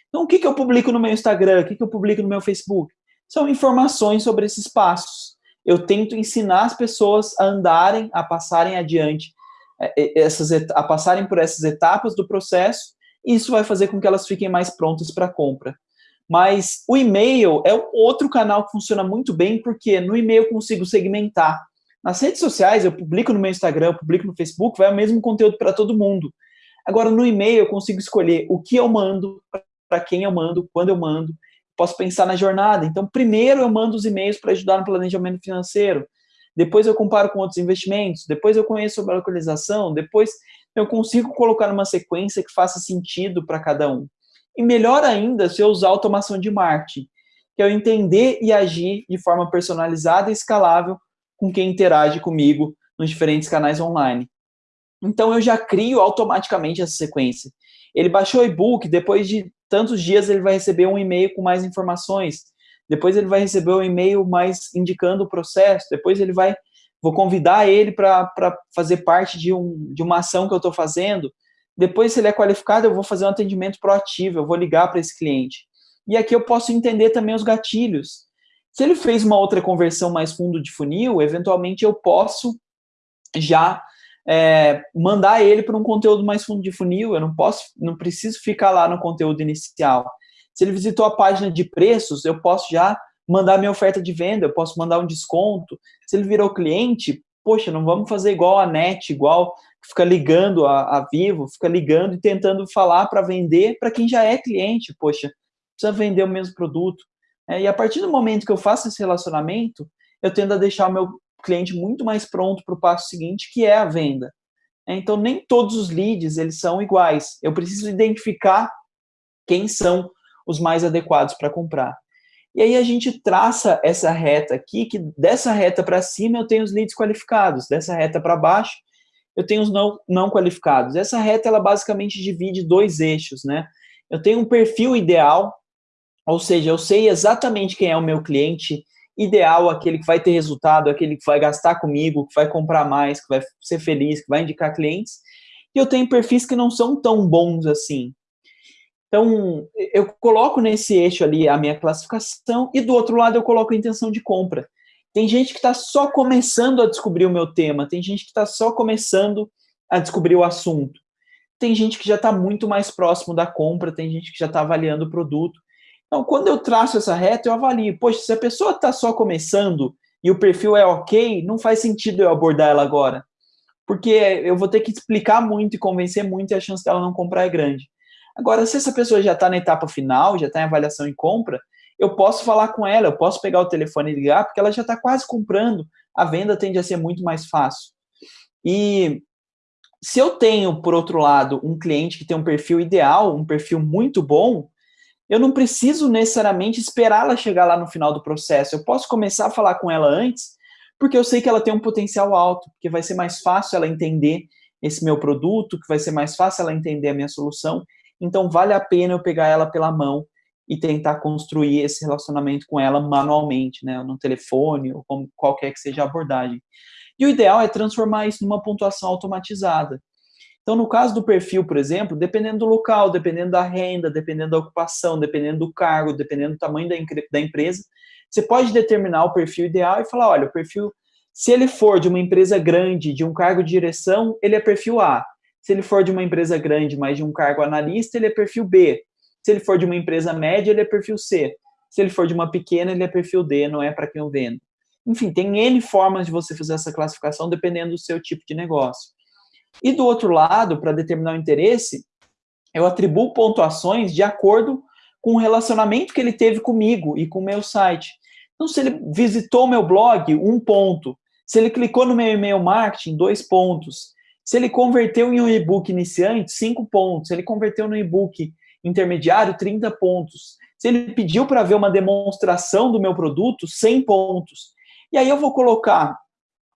Então, o que, que eu publico no meu Instagram? O que, que eu publico no meu Facebook? São informações sobre esses passos. Eu tento ensinar as pessoas a andarem, a passarem adiante, é, essas, a passarem por essas etapas do processo, e isso vai fazer com que elas fiquem mais prontas para compra. Mas o e-mail é outro canal que funciona muito bem, porque no e-mail eu consigo segmentar. Nas redes sociais, eu publico no meu Instagram, eu publico no Facebook, vai o mesmo conteúdo para todo mundo. Agora, no e-mail, eu consigo escolher o que eu mando, para quem eu mando, quando eu mando, posso pensar na jornada. Então, primeiro eu mando os e-mails para ajudar no planejamento financeiro, depois eu comparo com outros investimentos, depois eu conheço sobre a localização, depois eu consigo colocar numa sequência que faça sentido para cada um. E melhor ainda se eu usar automação de marketing, que é eu entender e agir de forma personalizada e escalável com quem interage comigo nos diferentes canais online. Então eu já crio automaticamente essa sequência. Ele baixou o e-book, depois de tantos dias ele vai receber um e-mail com mais informações, depois ele vai receber um e-mail mais indicando o processo, depois ele vai, vou convidar ele para fazer parte de, um, de uma ação que eu estou fazendo, depois se ele é qualificado eu vou fazer um atendimento proativo, eu vou ligar para esse cliente. E aqui eu posso entender também os gatilhos. Se ele fez uma outra conversão mais fundo de funil, eventualmente eu posso já é, mandar ele para um conteúdo mais fundo de funil, eu não posso, não preciso ficar lá no conteúdo inicial. Se ele visitou a página de preços, eu posso já mandar minha oferta de venda, eu posso mandar um desconto. Se ele virou cliente, poxa, não vamos fazer igual a NET, igual fica ligando a, a Vivo, fica ligando e tentando falar para vender para quem já é cliente, poxa, precisa vender o mesmo produto. É, e a partir do momento que eu faço esse relacionamento, eu tendo a deixar o meu cliente muito mais pronto para o passo seguinte, que é a venda. Então, nem todos os leads eles são iguais. Eu preciso identificar quem são os mais adequados para comprar. E aí a gente traça essa reta aqui, que dessa reta para cima eu tenho os leads qualificados, dessa reta para baixo eu tenho os não, não qualificados. Essa reta, ela basicamente divide dois eixos, né? Eu tenho um perfil ideal, ou seja, eu sei exatamente quem é o meu cliente ideal, aquele que vai ter resultado, aquele que vai gastar comigo, que vai comprar mais, que vai ser feliz, que vai indicar clientes. E eu tenho perfis que não são tão bons assim. Então, eu coloco nesse eixo ali a minha classificação e do outro lado eu coloco a intenção de compra. Tem gente que está só começando a descobrir o meu tema, tem gente que está só começando a descobrir o assunto. Tem gente que já está muito mais próximo da compra, tem gente que já está avaliando o produto. Então, quando eu traço essa reta, eu avalio. Poxa, se a pessoa está só começando e o perfil é ok, não faz sentido eu abordar ela agora. Porque eu vou ter que explicar muito e convencer muito e a chance dela não comprar é grande. Agora, se essa pessoa já está na etapa final, já está em avaliação e compra, eu posso falar com ela, eu posso pegar o telefone e ligar, porque ela já está quase comprando, a venda tende a ser muito mais fácil. E se eu tenho, por outro lado, um cliente que tem um perfil ideal, um perfil muito bom, eu não preciso necessariamente esperar ela chegar lá no final do processo. Eu posso começar a falar com ela antes, porque eu sei que ela tem um potencial alto, porque vai ser mais fácil ela entender esse meu produto, que vai ser mais fácil ela entender a minha solução. Então, vale a pena eu pegar ela pela mão e tentar construir esse relacionamento com ela manualmente, né, no telefone ou como qualquer que seja a abordagem. E o ideal é transformar isso numa pontuação automatizada. Então, no caso do perfil, por exemplo, dependendo do local, dependendo da renda, dependendo da ocupação, dependendo do cargo, dependendo do tamanho da, da empresa, você pode determinar o perfil ideal e falar, olha, o perfil, se ele for de uma empresa grande, de um cargo de direção, ele é perfil A. Se ele for de uma empresa grande, mas de um cargo analista, ele é perfil B. Se ele for de uma empresa média, ele é perfil C. Se ele for de uma pequena, ele é perfil D, não é para quem eu vendo. Enfim, tem N formas de você fazer essa classificação dependendo do seu tipo de negócio. E do outro lado, para determinar o interesse, eu atribuo pontuações de acordo com o relacionamento que ele teve comigo e com o meu site. Então, se ele visitou meu blog, um ponto. Se ele clicou no meu e-mail marketing, dois pontos. Se ele converteu em um e-book iniciante, cinco pontos. Se ele converteu no e-book intermediário, 30 pontos. Se ele pediu para ver uma demonstração do meu produto, 100 pontos. E aí eu vou colocar,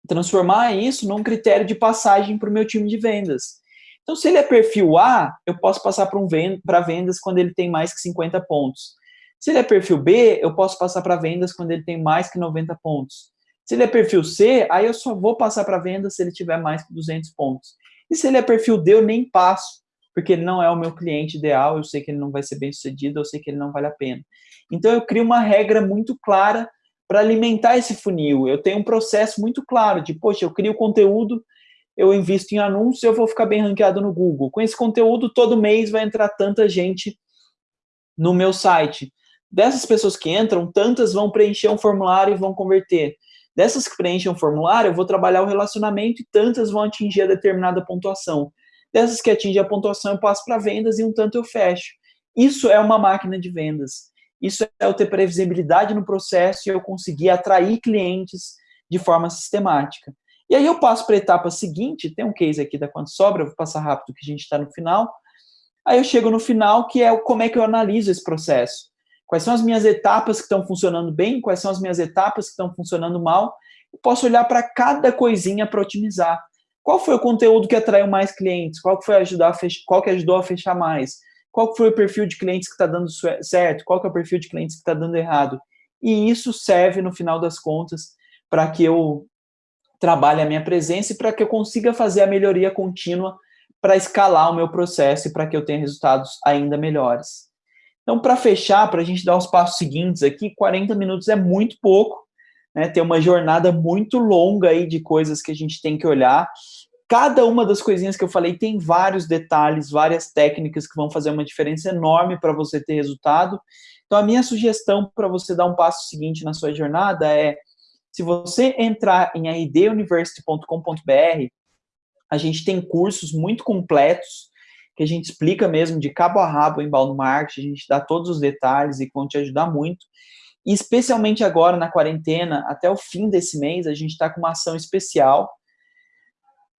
transformar isso num critério de passagem para o meu time de vendas. Então, se ele é perfil A, eu posso passar para um venda, vendas quando ele tem mais que 50 pontos. Se ele é perfil B, eu posso passar para vendas quando ele tem mais que 90 pontos. Se ele é perfil C, aí eu só vou passar para vendas se ele tiver mais que 200 pontos. E se ele é perfil D, eu nem passo, porque ele não é o meu cliente ideal, eu sei que ele não vai ser bem sucedido, eu sei que ele não vale a pena. Então eu crio uma regra muito clara para alimentar esse funil. Eu tenho um processo muito claro de, poxa, eu crio conteúdo, eu invisto em anúncios, eu vou ficar bem ranqueado no Google. Com esse conteúdo, todo mês vai entrar tanta gente no meu site. Dessas pessoas que entram, tantas vão preencher um formulário e vão converter. Dessas que preenchem um formulário, eu vou trabalhar o relacionamento e tantas vão atingir a determinada pontuação. Dessas que atingem a pontuação, eu passo para vendas e um tanto eu fecho. Isso é uma máquina de vendas. Isso é eu ter previsibilidade no processo e eu conseguir atrair clientes de forma sistemática. E aí eu passo para a etapa seguinte, tem um case aqui da Quanto Sobra, vou passar rápido que a gente está no final. Aí eu chego no final, que é como é que eu analiso esse processo. Quais são as minhas etapas que estão funcionando bem, quais são as minhas etapas que estão funcionando mal. Eu posso olhar para cada coisinha para otimizar. Qual foi o conteúdo que atraiu mais clientes? Qual que foi ajudar fechar, qual que ajudou a fechar mais? Qual que foi o perfil de clientes que está dando certo? Qual que é o perfil de clientes que está dando errado? E isso serve, no final das contas, para que eu trabalhe a minha presença e para que eu consiga fazer a melhoria contínua para escalar o meu processo e para que eu tenha resultados ainda melhores. Então, para fechar, para a gente dar os passos seguintes aqui, 40 minutos é muito pouco, né? Tem uma jornada muito longa aí de coisas que a gente tem que olhar. Cada uma das coisinhas que eu falei tem vários detalhes, várias técnicas que vão fazer uma diferença enorme para você ter resultado. Então, a minha sugestão para você dar um passo seguinte na sua jornada é, se você entrar em rduniversity.com.br, a gente tem cursos muito completos que a gente explica mesmo de cabo a rabo em inbound marketing, a gente dá todos os detalhes e vão te ajudar muito. E especialmente agora na quarentena, até o fim desse mês, a gente está com uma ação especial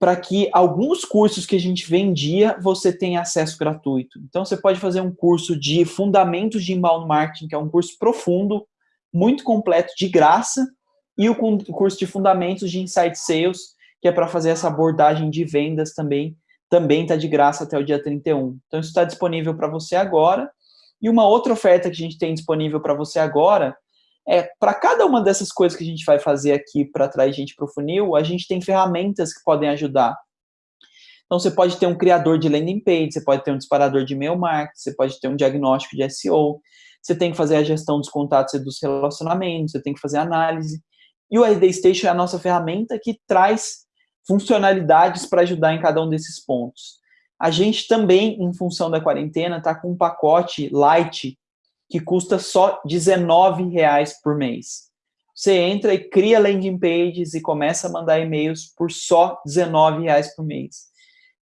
para que alguns cursos que a gente vendia, você tenha acesso gratuito. Então, você pode fazer um curso de Fundamentos de Inbound Marketing, que é um curso profundo, muito completo, de graça, e o curso de Fundamentos de Insight Sales, que é para fazer essa abordagem de vendas também, também está de graça até o dia 31. Então, isso está disponível para você agora. E uma outra oferta que a gente tem disponível para você agora é, para cada uma dessas coisas que a gente vai fazer aqui para atrair gente para o funil, a gente tem ferramentas que podem ajudar. Então, você pode ter um criador de landing page, você pode ter um disparador de e-mail marketing, você pode ter um diagnóstico de SEO, você tem que fazer a gestão dos contatos e dos relacionamentos, você tem que fazer análise. E o ID Station é a nossa ferramenta que traz funcionalidades para ajudar em cada um desses pontos. A gente também, em função da quarentena, está com um pacote light que custa só R$19,00 por mês. Você entra e cria landing pages e começa a mandar e-mails por só R$19,00 por mês.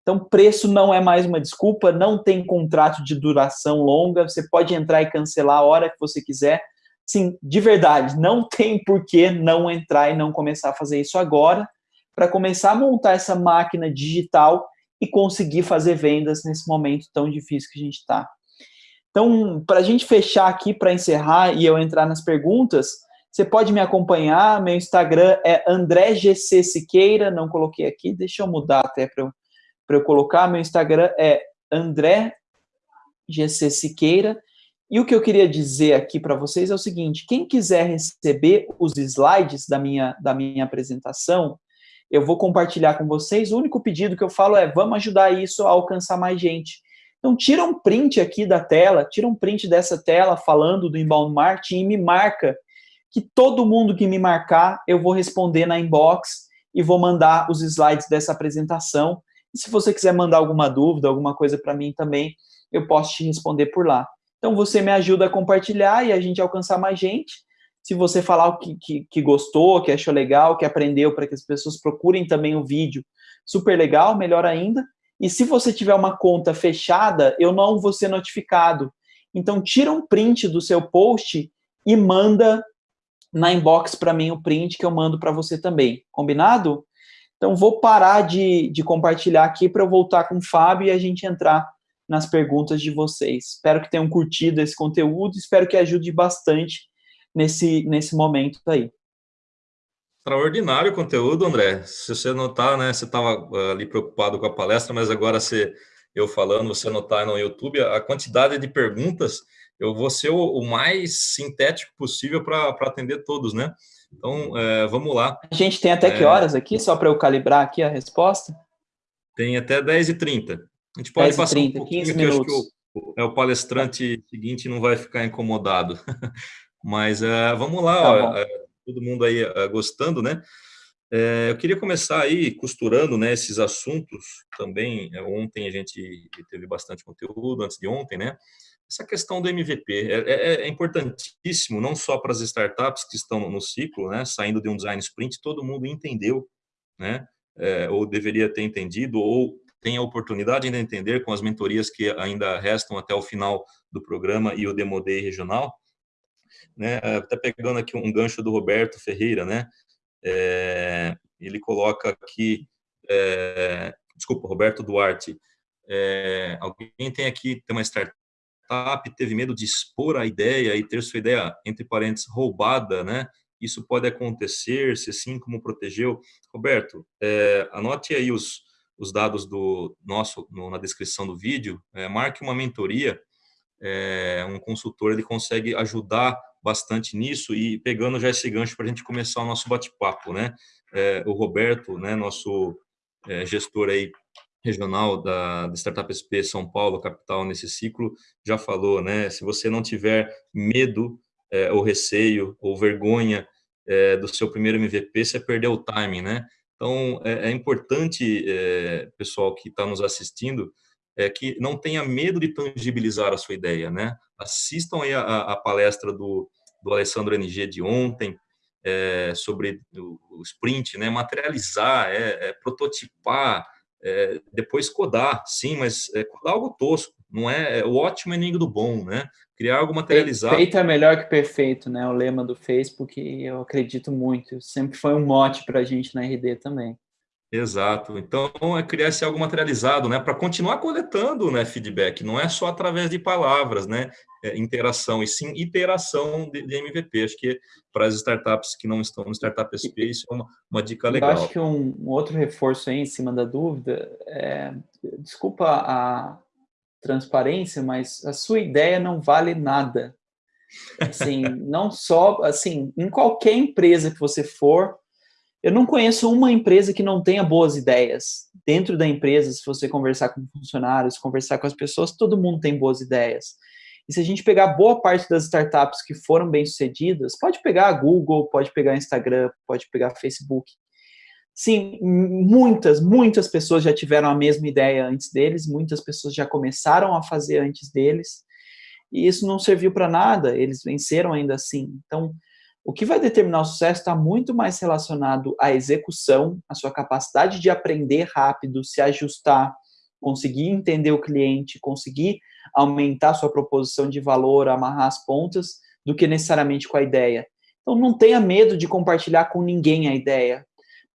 Então, preço não é mais uma desculpa, não tem contrato de duração longa, você pode entrar e cancelar a hora que você quiser. Sim, de verdade, não tem por que não entrar e não começar a fazer isso agora, para começar a montar essa máquina digital e conseguir fazer vendas nesse momento tão difícil que a gente está. Então, para a gente fechar aqui, para encerrar e eu entrar nas perguntas, você pode me acompanhar, meu Instagram é André GC Siqueira, não coloquei aqui, deixa eu mudar até para eu, eu colocar, meu Instagram é André GC Siqueira, e o que eu queria dizer aqui para vocês é o seguinte, quem quiser receber os slides da minha, da minha apresentação, eu vou compartilhar com vocês. O único pedido que eu falo é, vamos ajudar isso a alcançar mais gente. Então, tira um print aqui da tela, tira um print dessa tela falando do inbound marketing e me marca, que todo mundo que me marcar, eu vou responder na inbox e vou mandar os slides dessa apresentação. E se você quiser mandar alguma dúvida, alguma coisa para mim também, eu posso te responder por lá. Então, você me ajuda a compartilhar e a gente alcançar mais gente se você falar o que, que, que gostou, que achou legal, que aprendeu, para que as pessoas procurem também o vídeo, super legal, melhor ainda. E se você tiver uma conta fechada, eu não vou ser notificado. Então, tira um print do seu post e manda na inbox para mim o print que eu mando para você também. Combinado? Então, vou parar de, de compartilhar aqui para eu voltar com o Fábio e a gente entrar nas perguntas de vocês. Espero que tenham curtido esse conteúdo, espero que ajude bastante nesse, nesse momento aí. Extraordinário o conteúdo, André. Se você notar, né, você estava ah, ali preocupado com a palestra, mas agora você, eu falando, você notar no YouTube, a quantidade de perguntas, eu vou ser o, o mais sintético possível para atender todos, né? Então, é, vamos lá. A gente tem até que horas aqui, só para eu calibrar aqui a resposta? Tem até 10h30. A gente pode passar 30, um 15 minutos. O, é, o palestrante seguinte não vai ficar incomodado. Mas uh, vamos lá, tá ó, uh, todo mundo aí uh, gostando, né? eu queria começar aí costurando né, esses assuntos também. ontem a gente teve bastante conteúdo, antes de ontem, né? Essa questão do MVP é, é, é importantíssimo, não só para as startups que estão no ciclo, né? Saindo de um design sprint, todo mundo entendeu, né? É, ou deveria ter entendido, ou tem a oportunidade de entender com as mentorias que ainda restam até o final do programa e o Demo Day regional. Né? Até pegando aqui um gancho do Roberto Ferreira, né? É, ele coloca aqui, é, desculpa, Roberto Duarte, é, alguém tem aqui, tem uma startup, teve medo de expor a ideia e ter sua ideia, entre parênteses, roubada, né? Isso pode acontecer, se sim, como protegeu? Roberto, é, anote aí os, os dados do nosso no, na descrição do vídeo, é, marque uma mentoria, é, um consultor ele consegue ajudar bastante nisso e pegando já esse gancho para a gente começar o nosso bate-papo, né? É, o Roberto, né, nosso é, gestor aí regional da, da Startup SP São Paulo, capital, nesse ciclo, já falou, né? Se você não tiver medo é, ou receio ou vergonha é, do seu primeiro MVP, você perdeu o timing, né? Então, é, é importante, é, pessoal que está nos assistindo, é, que não tenha medo de tangibilizar a sua ideia, né? Assistam aí a, a palestra do, do Alessandro NG de ontem, é, sobre o, o, sprint, né? Materializar, é, é prototipar, é, depois codar, sim, mas é, codar algo tosco, não é, é o ótimo inimigo do bom, né? Criar algo materializado. Feito é melhor que perfeito, né? O lema do Facebook, eu acredito muito. Sempre foi um mote para a gente na RD também. Exato. Então, é criar esse algo materializado, né? Para continuar coletando né, feedback. Não é só através de palavras, né? É, interação, e sim iteração de, de, MVP. Acho que para as startups que não estão no Startup SP, isso é uma, uma dica legal. Eu acho que um, um, outro reforço aí em cima da dúvida é, desculpa a, transparência, mas a sua ideia não vale nada. Assim, não só, assim, em qualquer empresa que você for, eu não conheço uma empresa que não tenha boas ideias. Dentro da empresa, se você conversar com funcionários, conversar com as pessoas, todo mundo tem boas ideias. E se a gente pegar boa parte das startups que foram bem-sucedidas, pode pegar a Google, pode pegar a Instagram, pode pegar a Facebook, Sim, muitas, muitas pessoas já tiveram a mesma ideia antes deles, muitas pessoas já começaram a fazer antes deles, e isso não serviu para nada, eles venceram ainda assim. Então, o que vai determinar o sucesso está muito mais relacionado à execução, à sua capacidade de aprender rápido, se ajustar, conseguir entender o cliente, conseguir aumentar sua proposição de valor, amarrar as pontas, do que necessariamente com a ideia. Então, não tenha medo de compartilhar com ninguém a ideia.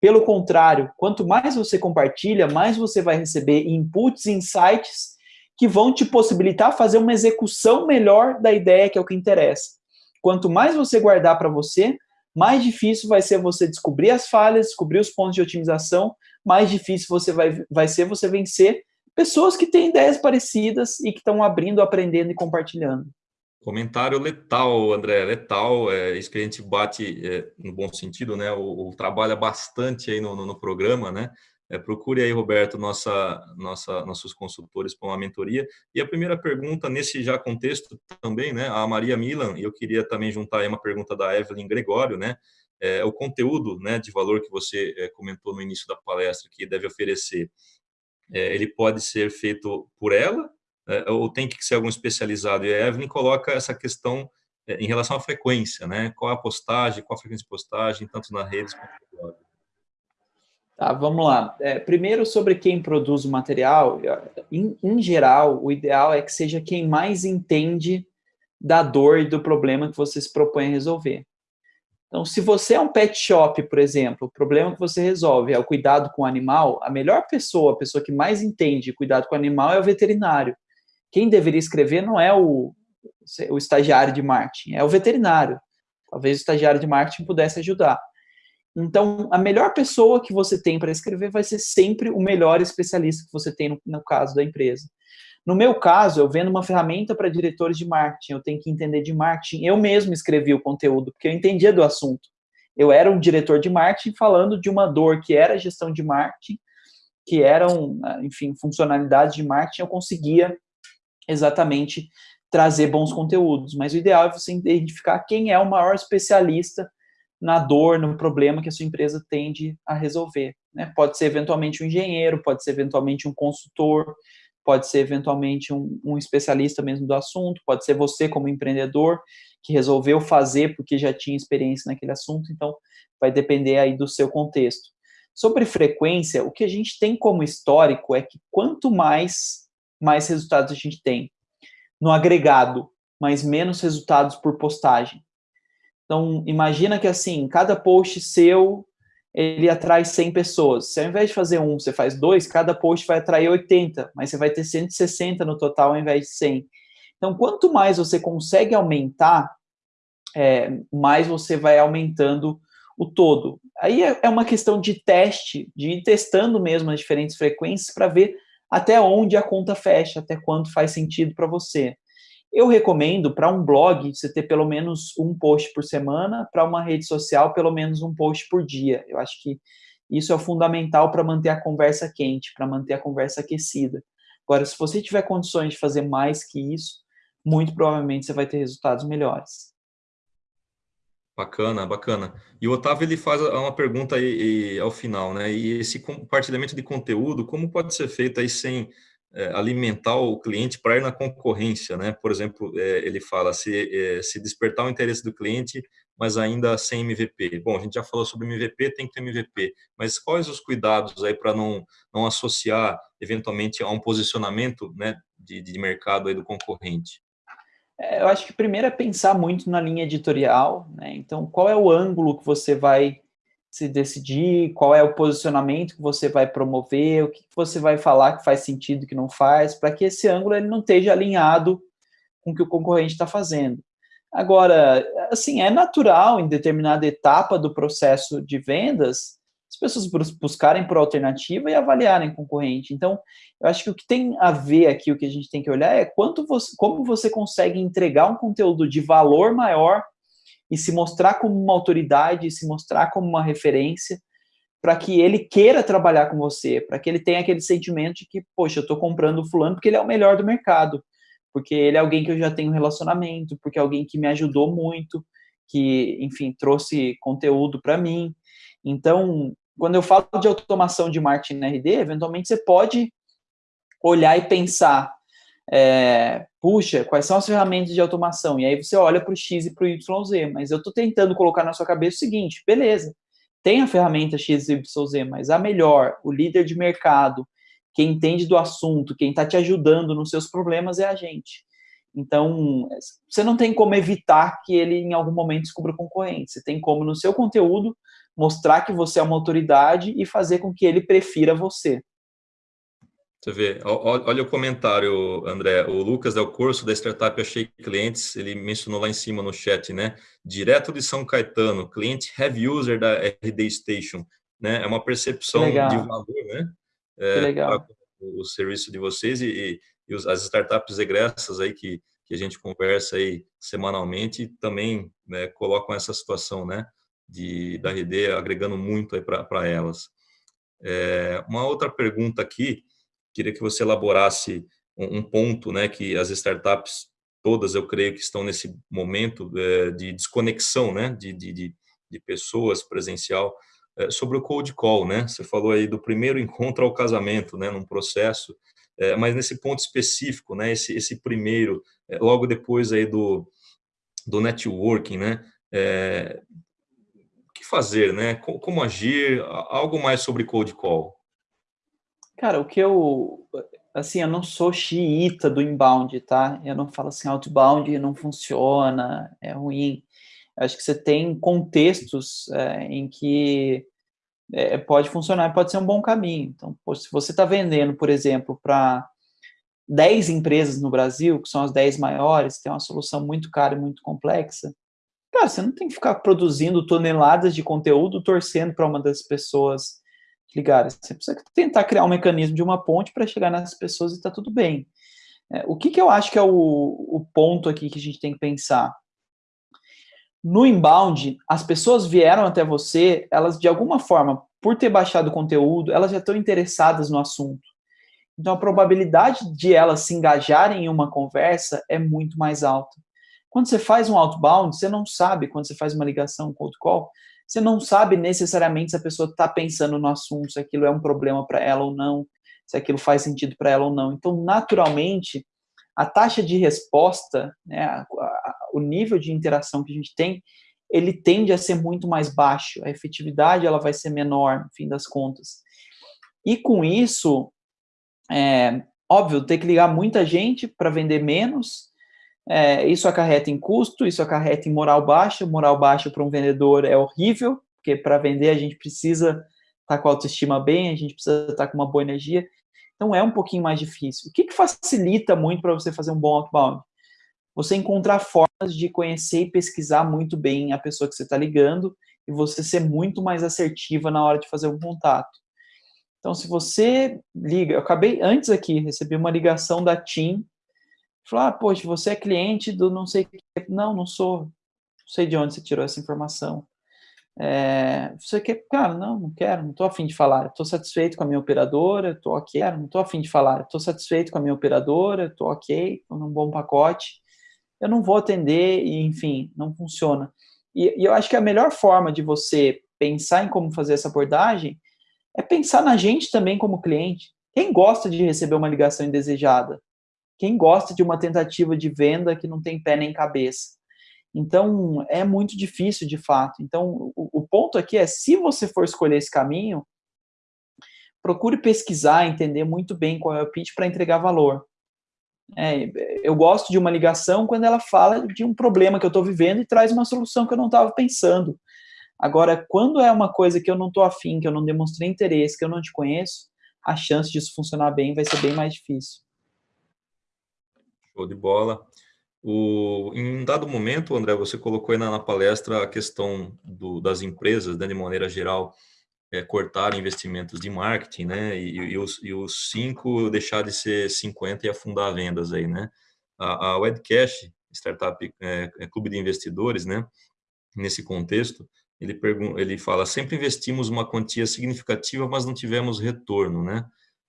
Pelo contrário, quanto mais você compartilha, mais você vai receber inputs, insights que vão te possibilitar fazer uma execução melhor da ideia que é o que interessa. Quanto mais você guardar para você, mais difícil vai ser você descobrir as falhas, descobrir os pontos de otimização, mais difícil você vai, vai ser você vencer pessoas que têm ideias parecidas e que estão abrindo, aprendendo e compartilhando. Comentário letal, André, letal, é isso que a gente bate é, no bom sentido, né? O, o, trabalha bastante aí no, no, no programa, né? É, procure aí, Roberto, nossa, nossa, nossos consultores para uma mentoria. E a primeira pergunta, nesse já contexto também, né? A Maria Milan, e eu queria também juntar aí uma pergunta da Evelyn Gregório, né? É, o conteúdo né, de valor que você é, comentou no início da palestra que deve oferecer, é, ele pode ser feito por ela é, ou tem que ser algum especializado? E a Evelyn coloca essa questão é, em relação à frequência, né? Qual a postagem, qual a frequência de postagem, tanto na rede quanto no blog. Tá, vamos lá. É, primeiro, sobre quem produz o material, em, em, geral, o ideal é que seja quem mais entende da dor e do problema que você se propõe a resolver. Então, se você é um pet shop, por exemplo, o problema que você resolve é o cuidado com o animal, a melhor pessoa, a pessoa que mais entende cuidado com o animal é o veterinário quem deveria escrever não é o, o estagiário de marketing, é o veterinário. Talvez o estagiário de marketing pudesse ajudar. Então, a melhor pessoa que você tem para escrever vai ser sempre o melhor especialista que você tem no, no caso da empresa. No meu caso, eu vendo uma ferramenta para diretores de marketing, eu tenho que entender de marketing. Eu mesmo escrevi o conteúdo, porque eu entendia do assunto. Eu era um diretor de marketing falando de uma dor que era gestão de marketing, que eram, enfim, funcionalidades de marketing, eu conseguia exatamente trazer bons conteúdos. Mas o ideal é você identificar quem é o maior especialista na dor, no problema que a sua empresa tende a resolver. Né? Pode ser eventualmente um engenheiro, pode ser eventualmente um consultor, pode ser eventualmente um, um, especialista mesmo do assunto, pode ser você como empreendedor que resolveu fazer porque já tinha experiência naquele assunto, então vai depender aí do seu contexto. Sobre frequência, o que a gente tem como histórico é que quanto mais, mais resultados a gente tem no agregado, mas menos resultados por postagem. Então, imagina que assim, cada post seu, ele atrai 100 pessoas. Se ao invés de fazer um, você faz dois, cada post vai atrair 80, mas você vai ter 160 no total ao invés de 100. Então, quanto mais você consegue aumentar, é, mais você vai aumentando o todo. Aí é, é uma questão de teste, de ir testando mesmo as diferentes frequências para ver até onde a conta fecha, até quanto faz sentido para você. Eu recomendo para um blog você ter pelo menos um post por semana, para uma rede social pelo menos um post por dia. Eu acho que isso é fundamental para manter a conversa quente, para manter a conversa aquecida. Agora, se você tiver condições de fazer mais que isso, muito provavelmente você vai ter resultados melhores. Bacana, bacana. E o Otávio ele faz uma pergunta aí, ao final, né? E esse compartilhamento de conteúdo, como pode ser feito aí sem alimentar o cliente para ir na concorrência, né? Por exemplo, é, ele fala se, é, se despertar o interesse do cliente, mas ainda sem MVP. Bom, a gente já falou sobre MVP, tem que ter MVP, mas quais os cuidados aí para não, não associar eventualmente a um posicionamento né, de, de mercado aí do concorrente? É, eu acho que primeiro é pensar muito na linha editorial, né? Então, qual é o ângulo que você vai se decidir, qual é o posicionamento que você vai promover, o que você vai falar que faz sentido, que não faz, para que esse ângulo ele não esteja alinhado com o que o concorrente está fazendo. Agora, assim, é natural em determinada etapa do processo de vendas as pessoas buscarem por alternativa e avaliarem concorrente. Então, eu acho que o que tem a ver aqui, o que a gente tem que olhar é quanto você, como você consegue entregar um conteúdo de valor maior e se mostrar como uma autoridade, se mostrar como uma referência, para que ele queira trabalhar com você, para que ele tenha aquele sentimento de que, poxa, eu estou comprando o fulano porque ele é o melhor do mercado, porque ele é alguém que eu já tenho relacionamento, porque é alguém que me ajudou muito, que, enfim, trouxe conteúdo para mim. Então, quando eu falo de automação de marketing na RD, eventualmente você pode olhar e pensar, é, puxa, quais são as ferramentas de automação? E aí você olha para o X e para o YZ, mas eu estou tentando colocar na sua cabeça o seguinte, beleza, tem a ferramenta X e YZ, mas a melhor, o líder de mercado, quem entende do assunto, quem está te ajudando nos seus problemas é a gente. Então, você não tem como evitar que ele em algum momento descubra concorrente. Você tem como, no seu conteúdo, mostrar que você é uma autoridade e fazer com que ele prefira você. Você vê, olha o comentário, André. O Lucas Del Corso, da Startup Achei Clientes, ele mencionou lá em cima no chat, né? Direto de São Caetano, cliente heavy user da RD Station, né? É uma percepção de valor, né? É, legal. O serviço de vocês e, e, as startups egressas aí que, que a gente conversa aí semanalmente também né, colocam essa situação, né? De, da RD agregando muito aí para elas. É, uma outra pergunta aqui, queria que você elaborasse um, um, ponto, né, que as startups todas, eu creio que estão nesse momento é, de desconexão, né, de, de, de pessoas presencial, é, sobre o cold call, né, você falou aí do primeiro encontro ao casamento, né, num processo, é, mas nesse ponto específico, né, esse, esse primeiro, logo depois aí do, do networking, né, o que fazer, né, como, como agir, algo mais sobre cold call. Cara, o que eu. Assim, eu não sou xiita do inbound, tá? Eu não falo assim, outbound não funciona, é ruim. Acho que você tem contextos é, em que é, pode funcionar, pode ser um bom caminho. Então, se você está vendendo, por exemplo, para 10 empresas no Brasil, que são as 10 maiores, tem uma solução muito cara e muito complexa, cara, você não tem que ficar produzindo toneladas de conteúdo torcendo para uma das pessoas ligar. Você precisa tentar criar um mecanismo de uma ponte para chegar nessas pessoas e está tudo bem. É, o que, que eu acho que é o, o ponto aqui que a gente tem que pensar? No inbound, as pessoas vieram até você, elas de alguma forma, por ter baixado o conteúdo, elas já estão interessadas no assunto. Então, a probabilidade de elas se engajarem em uma conversa é muito mais alta. Quando você faz um outbound, você não sabe, quando você faz uma ligação, um cold call, você não sabe necessariamente se a pessoa está pensando no assunto, se aquilo é um problema para ela ou não, se aquilo faz sentido para ela ou não. Então, naturalmente, a taxa de resposta, né, a, a, o nível de interação que a gente tem, ele tende a ser muito mais baixo. A efetividade ela vai ser menor, no fim das contas. E com isso, é, óbvio, ter que ligar muita gente para vender menos, é, isso acarreta em custo, isso acarreta em moral baixa. Moral baixa para um vendedor é horrível, porque para vender a gente precisa estar tá com a autoestima bem, a gente precisa estar tá com uma boa energia. Então é um pouquinho mais difícil. O que, que facilita muito para você fazer um bom outbound? Você encontrar formas de conhecer e pesquisar muito bem a pessoa que você está ligando e você ser muito mais assertiva na hora de fazer o um contato. Então, se você liga, eu acabei antes aqui, recebi uma ligação da TIM, falou, ah, poxa, você é cliente do não sei Não, não sou. Não sei de onde você tirou essa informação. É, você quer, cara, não, não quero, não estou afim de falar, estou satisfeito com a minha operadora, estou ok, não estou afim de falar, estou satisfeito com a minha operadora, estou ok, estou num bom pacote, eu não vou atender e, enfim, não funciona. E, e eu acho que a melhor forma de você pensar em como fazer essa abordagem é pensar na gente também como cliente. Quem gosta de receber uma ligação indesejada? Quem gosta de uma tentativa de venda que não tem pé nem cabeça? Então, é muito difícil, de fato. Então, o, o ponto aqui é, se você for escolher esse caminho, procure pesquisar, entender muito bem qual é o pitch para entregar valor. É, eu gosto de uma ligação quando ela fala de um problema que eu estou vivendo e traz uma solução que eu não estava pensando. Agora, quando é uma coisa que eu não estou afim, que eu não demonstrei interesse, que eu não te conheço, a chance disso funcionar bem vai ser bem mais difícil. Show de bola. O, em um dado momento, André, você colocou aí na, na palestra a questão do, das empresas, né, de maneira geral, é, cortar investimentos de marketing, né, e, e, os, e os cinco deixar de ser 50 e afundar vendas aí, né. A, a Wedcash, startup, é, é, clube de investidores, né, nesse contexto, ele, ele fala, sempre investimos uma quantia significativa, mas não tivemos retorno, né?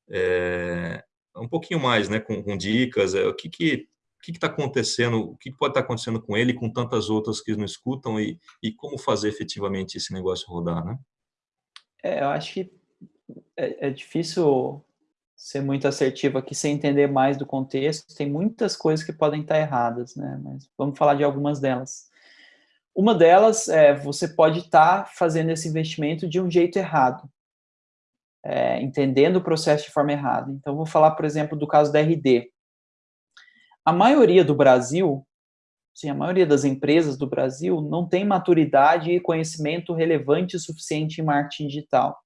É, um pouquinho mais, né, com, com dicas, é, o que que o que está acontecendo, o que pode estar tá acontecendo com ele, com tantas outras que não escutam e, e como fazer efetivamente esse negócio rodar, né? É, eu acho que é, é difícil ser muito assertivo aqui sem entender mais do contexto. Tem muitas coisas que podem estar erradas, né? Mas vamos falar de algumas delas. Uma delas é você pode estar tá fazendo esse investimento de um jeito errado, é, entendendo o processo de forma errada. Então, vou falar, por exemplo, do caso da RD. A maioria do Brasil, sim, a maioria das empresas do Brasil não tem maturidade e conhecimento relevante o suficiente em marketing digital.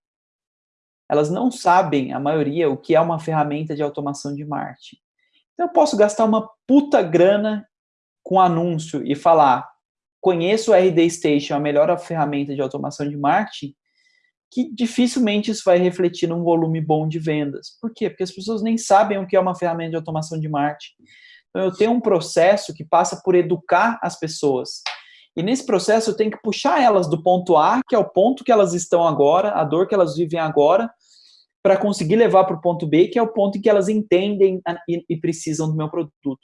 Elas não sabem, a maioria, o que é uma ferramenta de automação de marketing. Então, eu posso gastar uma puta grana com anúncio e falar, conheço o RD Station, a melhor ferramenta de automação de marketing, que dificilmente isso vai refletir num volume bom de vendas. Por quê? Porque as pessoas nem sabem o que é uma ferramenta de automação de marketing. Então, eu tenho um processo que passa por educar as pessoas. E nesse processo, eu tenho que puxar elas do ponto A, que é o ponto que elas estão agora, a dor que elas vivem agora, para conseguir levar para o ponto B, que é o ponto em que elas entendem e, precisam do meu produto.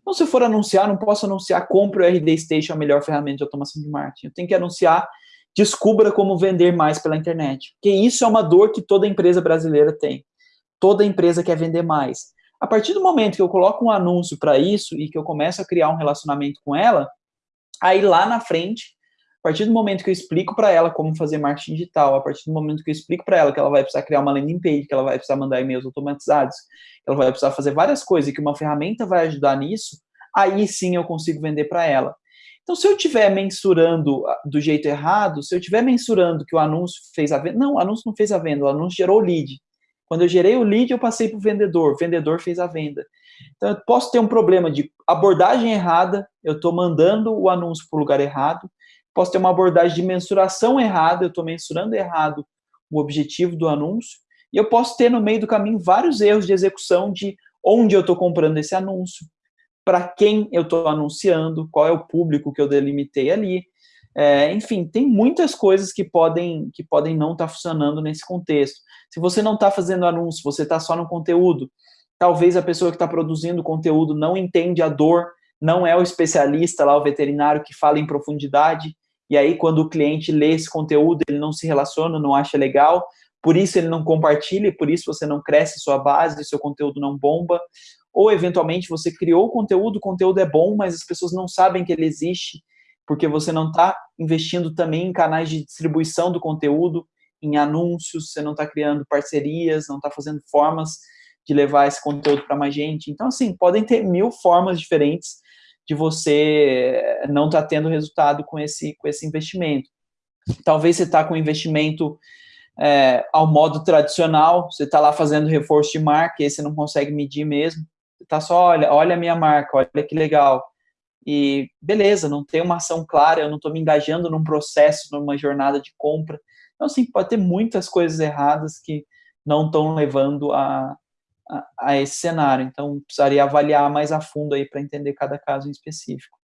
Então, se eu for anunciar, não posso anunciar compre o RD Station, a melhor ferramenta de automação de marketing. Eu tenho que anunciar descubra como vender mais pela internet. Porque isso é uma dor que toda empresa brasileira tem. Toda empresa quer vender mais. A partir do momento que eu coloco um anúncio para isso e que eu começo a criar um relacionamento com ela, aí lá na frente, a partir do momento que eu explico para ela como fazer marketing digital, a partir do momento que eu explico para ela que ela vai precisar criar uma landing page, que ela vai precisar mandar e-mails automatizados, ela vai precisar fazer várias coisas e que uma ferramenta vai ajudar nisso, aí sim eu consigo vender para ela. Então, se eu estiver mensurando ah, do jeito errado, se eu estiver mensurando que o anúncio fez a venda, não, o anúncio não fez a venda, o anúncio gerou o lead. Quando eu gerei o lead, eu passei para o vendedor, o vendedor fez a venda. Então, eu posso ter um problema de abordagem errada, eu estou mandando o anúncio para o lugar errado, posso ter uma abordagem de mensuração errada, eu estou mensurando errado o objetivo do anúncio, e eu posso ter no meio do caminho vários erros de execução de onde eu estou comprando esse anúncio, para quem eu estou anunciando, qual é o público que eu delimitei ali. É, enfim, tem muitas coisas que podem, que podem não estar tá funcionando nesse contexto. Se você não está fazendo anúncio, você está só no conteúdo, talvez a pessoa que está produzindo o conteúdo não entende a dor, não é o especialista lá, o veterinário que fala em profundidade, e aí quando o cliente lê esse conteúdo, ele não se relaciona, não acha legal, por isso ele não compartilha, por isso você não cresce sua base, seu conteúdo não bomba, ou eventualmente você criou o conteúdo, o conteúdo é bom, mas as pessoas não sabem que ele existe, porque você não está investindo também em canais de distribuição do conteúdo, em anúncios, você não está criando parcerias, não está fazendo formas de levar esse conteúdo para mais gente. Então, assim, podem ter mil formas diferentes de você não estar tá tendo resultado com esse, com esse investimento. Talvez você está com investimento é, ao modo tradicional, você está lá fazendo reforço de marca, e você não consegue medir mesmo. Está só, olha, olha a minha marca, olha que legal. E beleza, não tem uma ação clara, eu não estou me engajando num processo, numa jornada de compra. Então, assim, pode ter muitas coisas erradas que não estão levando a, a, a, esse cenário. Então, precisaria avaliar mais a fundo aí para entender cada caso em específico.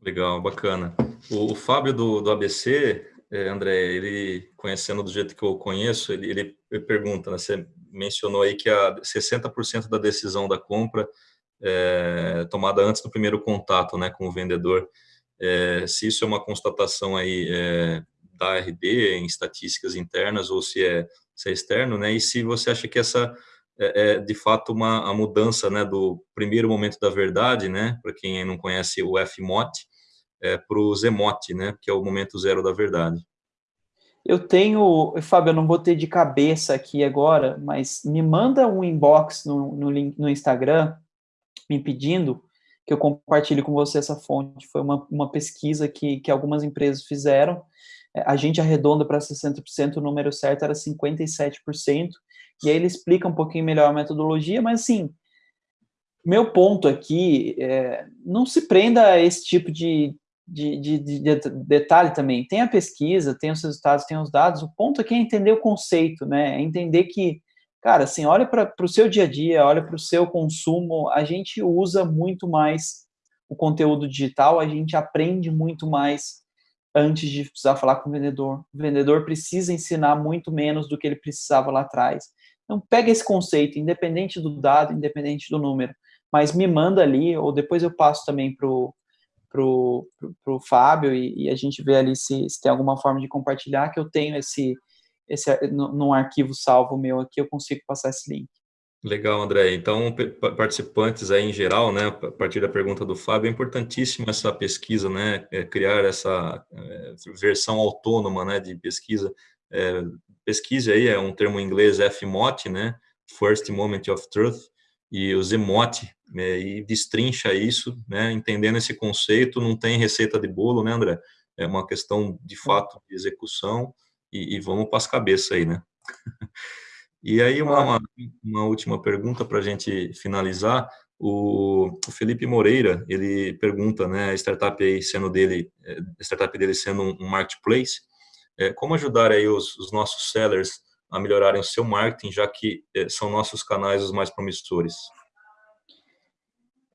Legal, bacana. O, o Fábio do, do ABC, é, André, ele, conhecendo do jeito que eu conheço, ele, ele, pergunta, né, você mencionou aí que a 60% da decisão da compra é, tomada antes do primeiro contato né, com o vendedor. É, se isso é uma constatação aí é, da RD em estatísticas internas ou se é, se é externo, né? E se você acha que essa é, é de fato uma a mudança, né, do primeiro momento da verdade, né? Para quem não conhece o FMOT, é, para o ZMOT, né? Que é o momento zero da verdade. Eu tenho, Fábio, eu não vou ter de cabeça aqui agora, mas me manda um inbox no, no, no Instagram me pedindo que eu compartilhe com você essa fonte. Foi uma, uma pesquisa que, que algumas empresas fizeram. É, a gente arredonda para 60%, o número certo era 57%. E aí ele explica um pouquinho melhor a metodologia, mas assim, meu ponto aqui é, não se prenda a esse tipo de, de, de, de, detalhe também. Tem a pesquisa, tem os resultados, tem os dados. O ponto aqui é entender o conceito, né? É entender que cara, assim, olha para o seu dia a dia, olha para o seu consumo, a gente usa muito mais o conteúdo digital, a gente aprende muito mais antes de precisar falar com o vendedor. O vendedor precisa ensinar muito menos do que ele precisava lá atrás. Então, pega esse conceito, independente do dado, independente do número, mas me manda ali, ou depois eu passo também para o pro, pro, Fábio e, e, a gente vê ali se, se tem alguma forma de compartilhar, que eu tenho esse, esse, num arquivo salvo meu aqui, eu consigo passar esse link. Legal, André. Então, participantes aí em geral, né, a partir da pergunta do Fábio, é importantíssimo essa pesquisa, né, é criar essa é, versão autônoma, né, de pesquisa. É, pesquise aí, é um termo em inglês FMOT, né, First Moment of Truth, e o ZMOT, né, e destrincha isso, né, entendendo esse conceito, não tem receita de bolo, né, André? É uma questão, de fato, de execução, e, e vamos para as cabeças aí, né? E aí, uma, uma, uma última pergunta para a gente finalizar. O, o, Felipe Moreira, ele pergunta, né, a startup aí sendo dele, a startup dele sendo um, um marketplace, é, como ajudar aí os, os, nossos sellers a melhorarem o seu marketing, já que é, são nossos canais os mais promissores?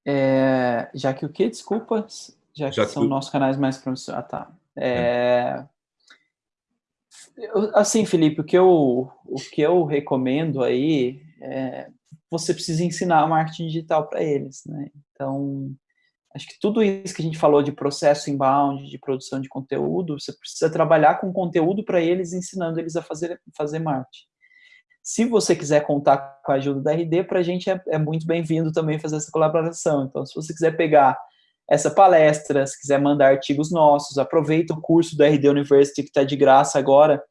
É, já que o que, desculpa? Já que, já que são o... nossos canais mais promissores. Ah, tá. É, assim, Felipe, o que eu, o que eu recomendo aí é você precisa ensinar marketing digital para eles, né? Então, acho que tudo isso que a gente falou de processo inbound, de produção de conteúdo, você precisa trabalhar com conteúdo para eles, ensinando eles a fazer, fazer marketing. Se você quiser contar com a ajuda da RD, para a gente é, é muito bem-vindo também fazer essa colaboração. Então, se você quiser pegar essa palestra, se quiser mandar artigos nossos, aproveita o curso do RD University que está de graça agora,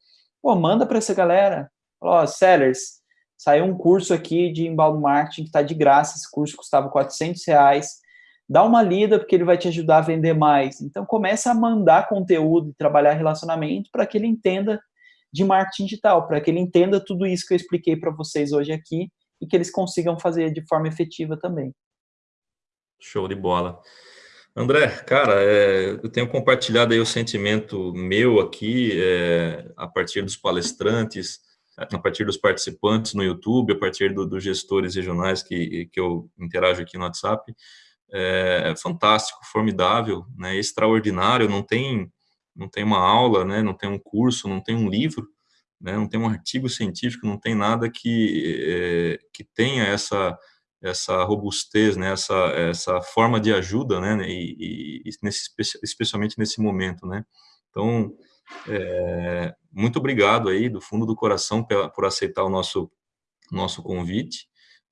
pô, manda para essa galera. Ó, oh, sellers, saiu um curso aqui de inbound marketing que está de graça, esse curso custava 400 reais, dá uma lida porque ele vai te ajudar a vender mais. Então começa a mandar conteúdo e trabalhar relacionamento para que ele entenda de marketing digital, para que ele entenda tudo isso que eu expliquei para vocês hoje aqui e que eles consigam fazer de forma efetiva também. Show de bola. André, cara, é, eu tenho compartilhado aí o sentimento meu aqui, é, a partir dos palestrantes, a partir dos participantes no YouTube, a partir do, dos gestores regionais que, que eu interajo aqui no WhatsApp. É, fantástico, formidável, né, extraordinário, não tem não tem uma aula, né, não tem um curso, não tem um livro, né, não tem um artigo científico, não tem nada que, é, que tenha essa, essa robustez, né, essa, essa forma de ajuda, né, e, e nesse, especialmente nesse momento, né. Então, é, muito obrigado aí, do fundo do coração, pela, por aceitar o nosso, nosso convite,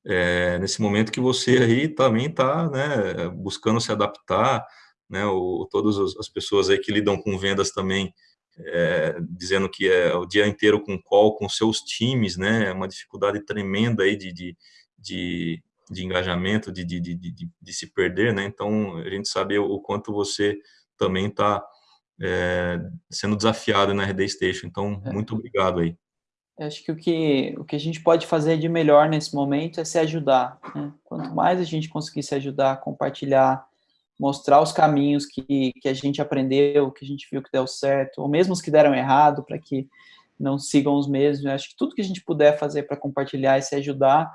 é, nesse momento que você aí também está né, buscando se adaptar, né, o, todas as pessoas aí que lidam com vendas também, é, dizendo que é o dia inteiro com call, com seus times, né, é uma dificuldade tremenda aí de, de, de, de engajamento, de, de, de, de, se perder, né, então a gente sabe o quanto você também está é, sendo desafiado na RD Station, então é. muito obrigado aí. Acho que o, que o que a gente pode fazer de melhor nesse momento é se ajudar. Né? Quanto mais a gente conseguir se ajudar, compartilhar, mostrar os caminhos que, que a gente aprendeu, que a gente viu que deu certo, ou mesmo os que deram errado, para que não sigam os mesmos. Acho que tudo que a gente puder fazer para compartilhar e se ajudar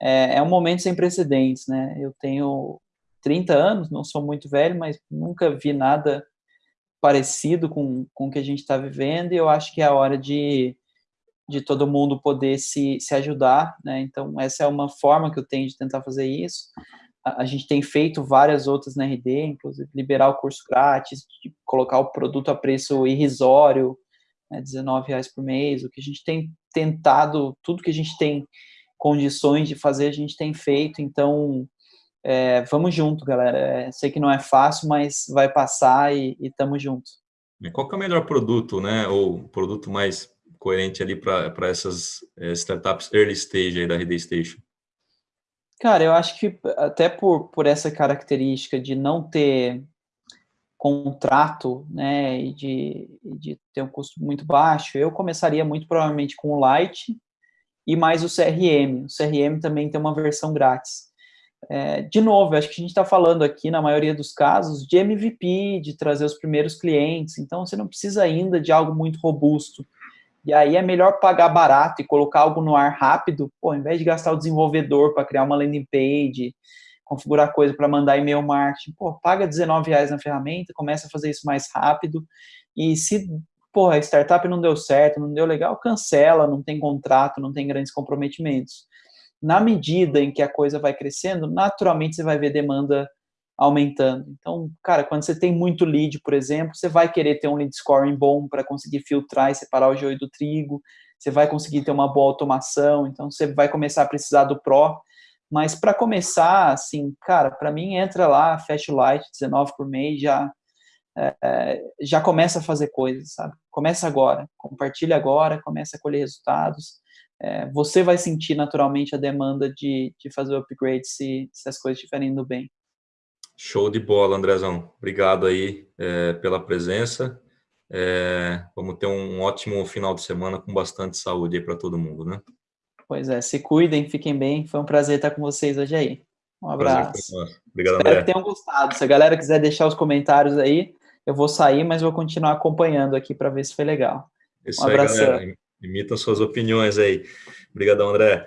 é, é, um momento sem precedentes. Né? Eu tenho 30 anos, não sou muito velho, mas nunca vi nada parecido com, com o que a gente está vivendo, e eu acho que é a hora de de todo mundo poder se, se ajudar, né? Então, essa é uma forma que eu tenho de tentar fazer isso. A, a gente tem feito várias outras na RD, inclusive liberar o curso grátis, colocar o produto a preço irrisório, né, R$19,00 por mês, o que a gente tem tentado, tudo que a gente tem condições de fazer, a gente tem feito, então, é, vamos junto, galera. É, sei que não é fácil, mas vai passar e, e tamo junto. Qual que é o melhor produto, né, ou produto mais coerente ali para essas é, startups early stage aí da RD Station? Cara, eu acho que até por, por essa característica de não ter contrato, né, e de, de ter um custo muito baixo, eu começaria muito provavelmente com o Lite e mais o CRM. O CRM também tem uma versão grátis. É, de novo, acho que a gente está falando aqui, na maioria dos casos, de MVP, de trazer os primeiros clientes, então você não precisa ainda de algo muito robusto. E aí é melhor pagar barato e colocar algo no ar rápido, pô, ao invés de gastar o desenvolvedor para criar uma landing page, configurar coisa para mandar e-mail marketing, pô, paga 19 reais na ferramenta, começa a fazer isso mais rápido, e se, pô, a startup não deu certo, não deu legal, cancela, não tem contrato, não tem grandes comprometimentos. Na medida em que a coisa vai crescendo, naturalmente você vai ver demanda aumentando. Então, cara, quando você tem muito lead, por exemplo, você vai querer ter um lead scoring bom para conseguir filtrar e separar o joio do trigo, você vai conseguir ter uma boa automação, então você vai começar a precisar do Pro, mas para começar, assim, cara, para mim entra lá, fecha o Light, 19 por mês, já, é, já começa a fazer coisas, sabe? Começa agora, compartilha agora, começa a colher resultados, é, você vai sentir naturalmente a demanda de, de fazer o upgrade se, se as coisas estiverem indo bem. Show de bola, Andrezão. Obrigado aí é, pela presença. É, vamos ter um ótimo final de semana com bastante saúde aí para todo mundo, né? Pois é, se cuidem, fiquem bem. Foi um prazer estar com vocês hoje aí. Um abraço. Obrigado, Espero André. que tenham gostado. Se a galera quiser deixar os comentários aí, eu vou sair, mas vou continuar acompanhando aqui para ver se foi legal. Isso um abraço. galera. Imita suas opiniões aí. Obrigadão, André.